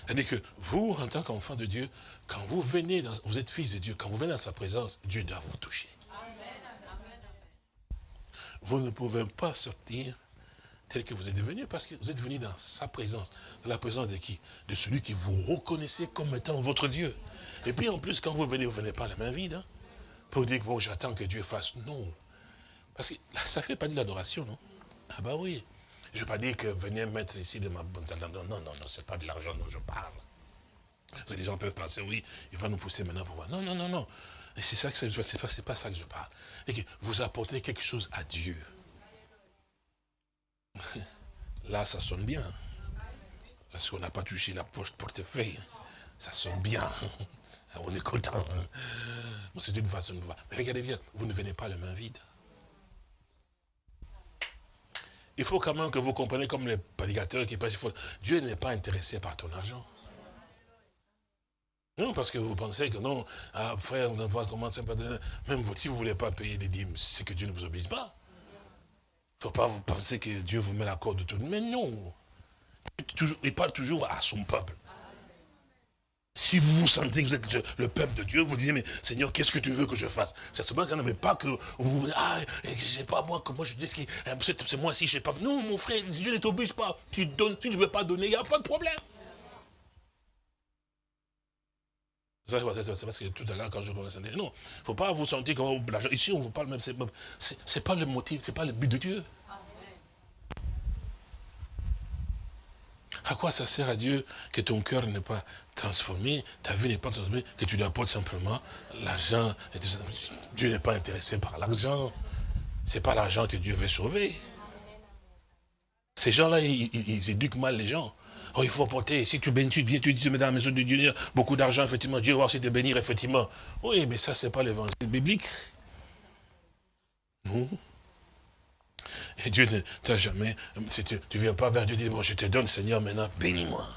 C'est-à-dire que vous, en tant qu'enfant de Dieu, quand vous venez, dans, vous êtes fils de Dieu, quand vous venez dans sa présence, Dieu doit vous toucher. Vous ne pouvez pas sortir tel que vous êtes devenu, parce que vous êtes venu dans sa présence. Dans la présence de qui? De celui qui vous reconnaissez comme étant votre Dieu. Et puis en plus, quand vous venez, vous ne venez pas la main vide. Hein, pour dire bon, j'attends que Dieu fasse. Non. Parce que ça ne fait pas de l'adoration, non? Ah bah oui. Je ne vais pas dire que venez mettre ici de ma bonne Non, non, non, non, c'est pas de l'argent dont je parle. les gens peuvent penser, oui, il va nous pousser maintenant pour voir. Non, non, non, non. Et c'est ça que c'est pas, pas ça que je parle. Et que vous apportez quelque chose à Dieu. Là, ça sonne bien. Parce qu'on n'a pas touché la poche portefeuille. Ça sonne bien. On est content. C'est une façon de voir. Mais regardez bien, vous ne venez pas les mains vides. Il faut quand même que vous compreniez comme les prédicateurs qui passent. Dieu n'est pas intéressé par ton argent. Non, parce que vous pensez que non, ah, frère, on va commencer par Même si vous ne voulez pas payer les dîmes, c'est que Dieu ne vous oblige pas. Ne faut pas vous penser que Dieu vous met la corde de tout. Mais non. Il parle toujours à son peuple. Si vous vous sentez que vous êtes le, peuple de Dieu, vous dites, mais Seigneur, qu'est-ce que tu veux que je fasse? C'est seulement qu'on ne pas que vous ah, je sais pas moi, que moi je dis, c'est moi si je sais pas. Non, mon frère, Dieu ne t'oblige pas. Tu donnes, tu ne veux pas donner, il n'y a pas de problème. C'est parce que tout à l'heure, quand je dire, non, il ne faut pas vous sentir comme l'argent. Ici, on vous parle même, c'est n'est pas le motif, ce n'est pas le but de Dieu. À quoi ça sert à Dieu que ton cœur n'est pas transformé, ta vie n'est pas transformée, que tu lui apportes simplement l'argent Dieu n'est pas intéressé par l'argent. Ce n'est pas l'argent que Dieu veut sauver. Ces gens-là, ils éduquent mal les gens. Oh, il faut apporter, si tu bénis, tu, tu, tu mets dans la maison de Dieu beaucoup d'argent, effectivement, Dieu va aussi te bénir, effectivement. Oui, mais ça, ce n'est pas l'évangile biblique. Non. Et Dieu ne t'a jamais, si tu ne viens pas vers Dieu, dis, bon, je te donne, Seigneur, maintenant, bénis-moi.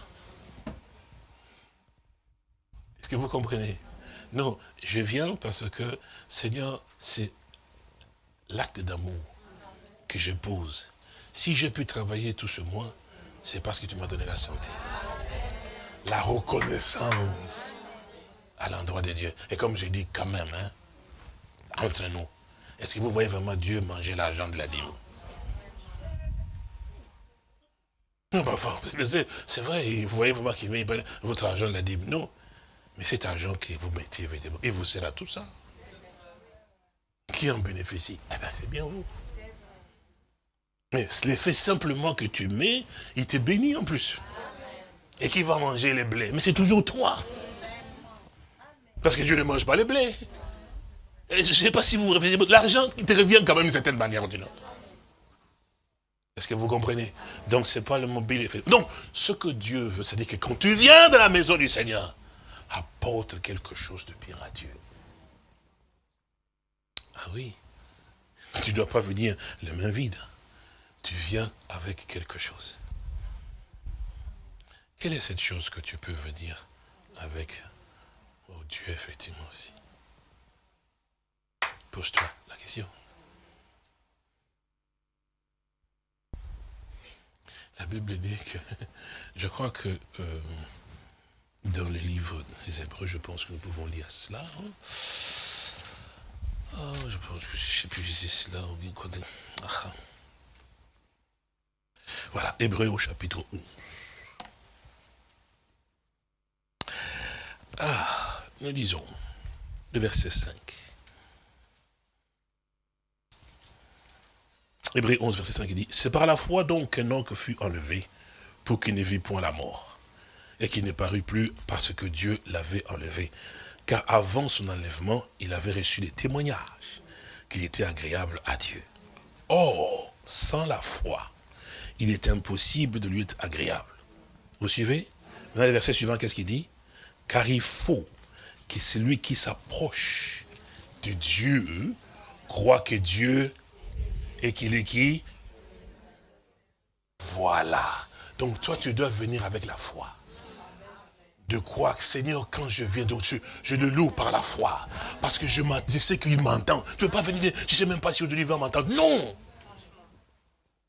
Est-ce que vous comprenez? Non, je viens parce que, Seigneur, c'est l'acte d'amour que je pose. Si j'ai pu travailler tout ce mois, c'est parce que tu m'as donné la santé. La reconnaissance à l'endroit de Dieu. Et comme j'ai dit quand même, hein, entre nous, est-ce que vous voyez vraiment Dieu manger l'argent de la dîme? Non, bah, c'est vrai, vous voyez vraiment qu'il met votre argent de la dîme. Non, mais cet argent que vous mettez, et vous sert à tout ça. Qui en bénéficie? Eh bien, c'est bien vous. Mais l'effet simplement que tu mets, il te bénit en plus. Et qui va manger les blés Mais c'est toujours toi. Parce que Dieu ne mange pas les blés. je ne sais pas si vous vous réveillez, l'argent, il te revient quand même d'une certaine manière ou d'une autre. Est-ce que vous comprenez? Donc, ce n'est pas le mobile effet. Donc, ce que Dieu veut, c'est dire que quand tu viens de la maison du Seigneur, apporte quelque chose de bien à Dieu. Ah oui. Tu ne dois pas venir les mains vides. Tu viens avec quelque chose. Quelle est cette chose que tu peux venir avec? Oh Dieu, effectivement aussi. Pose-toi la question. La Bible dit que, je crois que euh, dans les livres des Hébreux, je pense que nous pouvons lire cela. Hein. Oh, je pense que je ne sais plus si c'est cela ou bien. Ah, ah. Voilà, Hébreux au chapitre 11. Ah, nous lisons le verset 5. Hébreux 11, verset 5, il dit, C'est par la foi donc qu'un homme fut enlevé pour qu'il ne vit point la mort, et qu'il ne parut plus parce que Dieu l'avait enlevé. Car avant son enlèvement, il avait reçu des témoignages qu'il était agréable à Dieu. Or, sans la foi, il est impossible de lui être agréable. Vous suivez? Dans le verset suivant, qu'est-ce qu'il dit? Car il faut que celui qui s'approche de Dieu croit que Dieu et qu'il est qui? Voilà. Donc toi, tu dois venir avec la foi. De quoi, Seigneur, quand je viens, je, le loue par la foi. Parce que je, je sais qu'il m'entend. Tu ne veux pas venir, je ne sais même pas si aujourd'hui il va m'entendre. Non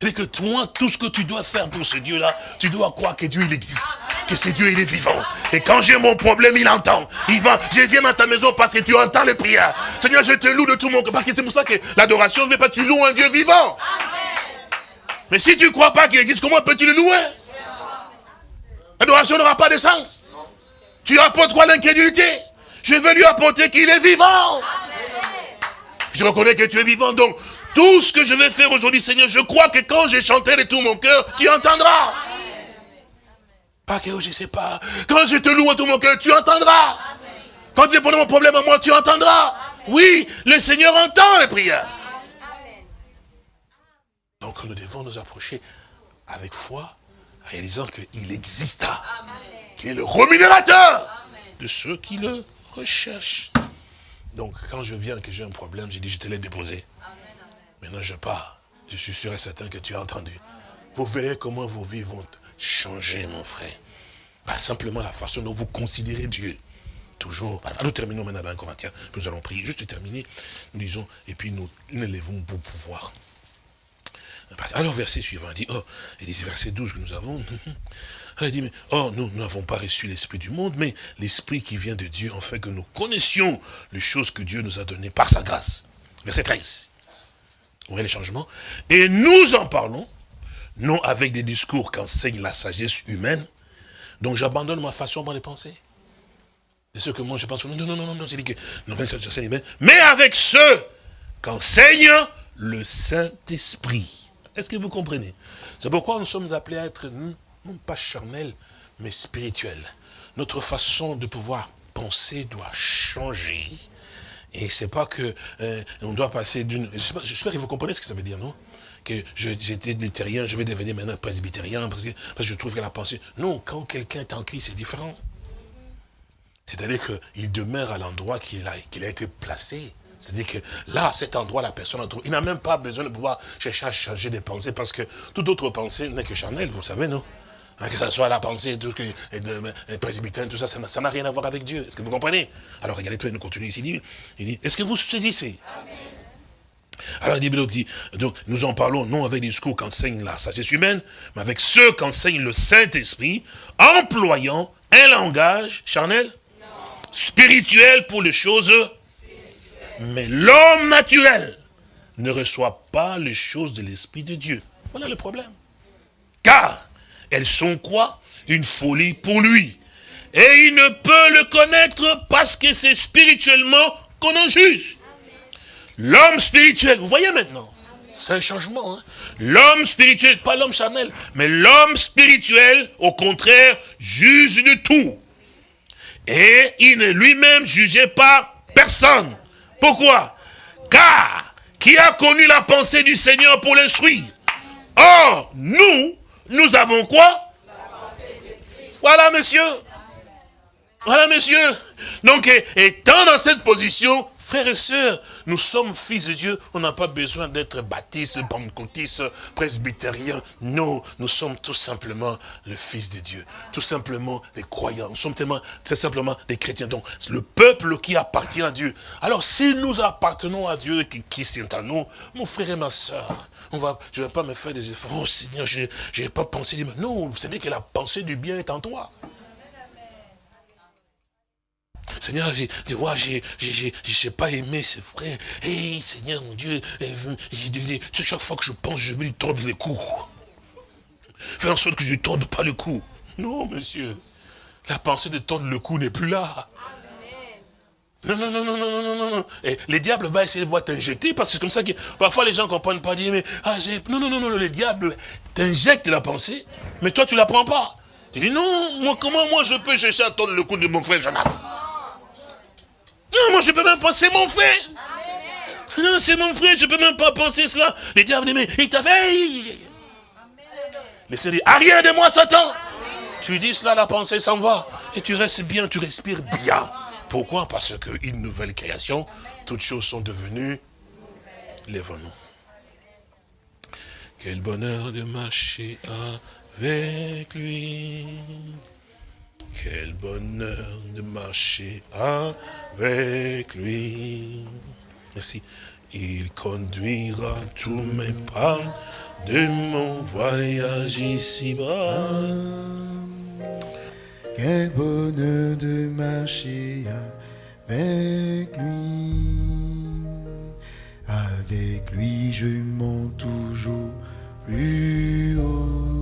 et que toi, tout ce que tu dois faire pour ce Dieu-là, tu dois croire que Dieu, il existe. Que ce Dieu, il est vivant. Et quand j'ai mon problème, il entend. Il va, je viens dans ta maison parce que tu entends les prières. Seigneur, je te loue de tout mon cœur. Parce que c'est pour ça que l'adoration ne veut pas, tu loues un Dieu vivant. Mais si tu ne crois pas qu'il existe, comment peux-tu le louer? L'adoration n'aura pas de sens. Tu apportes quoi l'incrédulité? Je veux lui apporter qu'il est vivant. Je reconnais que tu es vivant, donc tout ce que je vais faire aujourd'hui, Seigneur, je crois que quand j'ai chanté de tout mon cœur, tu entendras. Pas que je ne sais pas. Quand je te loue de tout mon cœur, tu entendras. Quand j'ai posé mon problème à moi, tu entendras. Oui, le Seigneur entend les prières. Donc nous devons nous approcher avec foi, réalisant qu'il exista, qu'il est le rémunérateur de ceux qui le recherchent. Donc quand je viens que j'ai un problème, j'ai dit je te l'ai déposé. Maintenant, je pars. Je suis sûr et certain que tu as entendu. Vous verrez comment vos vies vont changer, mon frère. Pas simplement la façon dont vous considérez Dieu. Toujours. nous terminons maintenant dans Corinthiens. Nous allons prier. Juste terminer. Nous disons, et puis nous élevons pour pouvoir. Alors, verset suivant, il dit, oh, il dit, verset 12 que nous avons. Il dit, mais, oh, nous n'avons pas reçu l'esprit du monde, mais l'esprit qui vient de Dieu, en fait que nous connaissions les choses que Dieu nous a données par sa grâce. Verset 13. Vous voyez les changements Et nous en parlons, non avec des discours qu'enseigne la sagesse humaine. Donc j'abandonne ma façon de penser. C'est ce que moi je pense. Non, non, non, non, non, c'est dit que non, mais avec ce qu'enseigne le Saint-Esprit. Est-ce que vous comprenez? C'est pourquoi nous sommes appelés à être non pas charnels, mais spirituels. Notre façon de pouvoir penser doit changer et c'est pas que euh, on doit passer d'une... J'espère que vous comprenez ce que ça veut dire, non? Que j'étais luthérien, je vais devenir maintenant presbytérien, parce que, je trouve que la pensée... Non, quand quelqu'un est en Christ, c'est différent. C'est-à-dire qu'il demeure à l'endroit qu'il a, a été placé. C'est-à-dire que là, à cet endroit, la personne a trouvé. Il n'a même pas besoin de pouvoir chercher à changer des pensées, parce que toute autre pensée n'est que charnelle, vous savez, non? Que ce soit la pensée, tout ce que, les presbytériens, tout ça, ça n'a rien à voir avec Dieu. Est-ce que vous comprenez? Alors regardez, nous continuons ici. Il dit, est-ce que vous saisissez? Alors il dit, donc nous en parlons non avec les discours qu'enseigne la sagesse humaine, mais avec ceux qu'enseigne le Saint-Esprit, employant un langage charnel, spirituel pour les choses, mais l'homme naturel ne reçoit pas les choses de l'Esprit de Dieu. Voilà le problème. Car elles sont quoi? Une folie pour lui. Et il ne peut le connaître parce que c'est spirituellement qu'on en juge. L'homme spirituel, vous voyez maintenant, C'est un changement. Hein. L'homme spirituel, pas l'homme charnel, mais l'homme spirituel, au contraire, juge de tout. Et il ne lui-même jugeait pas personne. Pourquoi? Car qui a connu la pensée du Seigneur pour l'instruire? Or, nous, nous avons quoi? Voilà, monsieur. Voilà, monsieur. Donc, étant dans cette position, frères et sœurs, nous sommes fils de Dieu. On n'a pas besoin d'être baptistes, pentecôtistes, presbytériens. Non, nous sommes tout simplement le fils de Dieu. Tout simplement les croyants. Nous sommes tellement, très simplement des chrétiens. Donc, c'est le peuple qui appartient à Dieu. Alors, si nous appartenons à Dieu qui, qui est en nous, mon frère et ma soeur, on va, je ne vais pas me faire des efforts. Oh Seigneur, je n'ai pas pensé. Non, vous savez que la pensée du bien est en toi. Seigneur, je vois, je ne sais pas aimer ses frères. Hé, Seigneur, mon Dieu, chaque fois que je pense, je vais lui tordre le cou. Fais en sorte que je ne torde pas le cou. Non, monsieur. La pensée de tordre le cou n'est plus là. Non, non, non, non, non, non, non, non. Et les diables va essayer de voir t'injecter, parce que c'est comme ça que parfois les gens ne comprennent pas, dire, mais, ah, non, non, non, non, le diable t'injecte la pensée, mais toi tu ne la prends pas. Tu dis, non, moi, comment moi je peux chercher à tordre le cou de mon frère Jonathan non, moi je peux même pas, c'est mon frère. Non, c'est mon frère, je peux même pas penser cela. Les diables, mais il t'a fait. Le Seigneur dit, arrière de moi, Satan. Tu dis cela, la pensée s'en va. Et tu restes bien, tu respires bien. Pourquoi? Parce qu'une nouvelle création, toutes choses sont devenues les venons. Quel bonheur de marcher avec lui. Quel bonheur de marcher avec lui. Merci. Il conduira tous mes pas de mon voyage ici-bas. Quel bonheur de marcher avec lui. Avec lui, je monte toujours plus haut.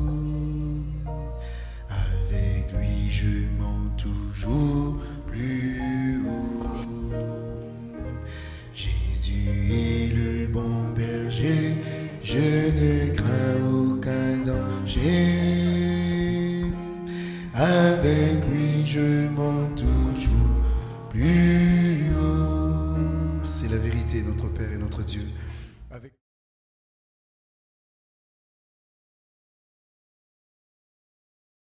Plus haut. Jésus est le bon berger, je ne crains aucun danger. Avec lui, je monte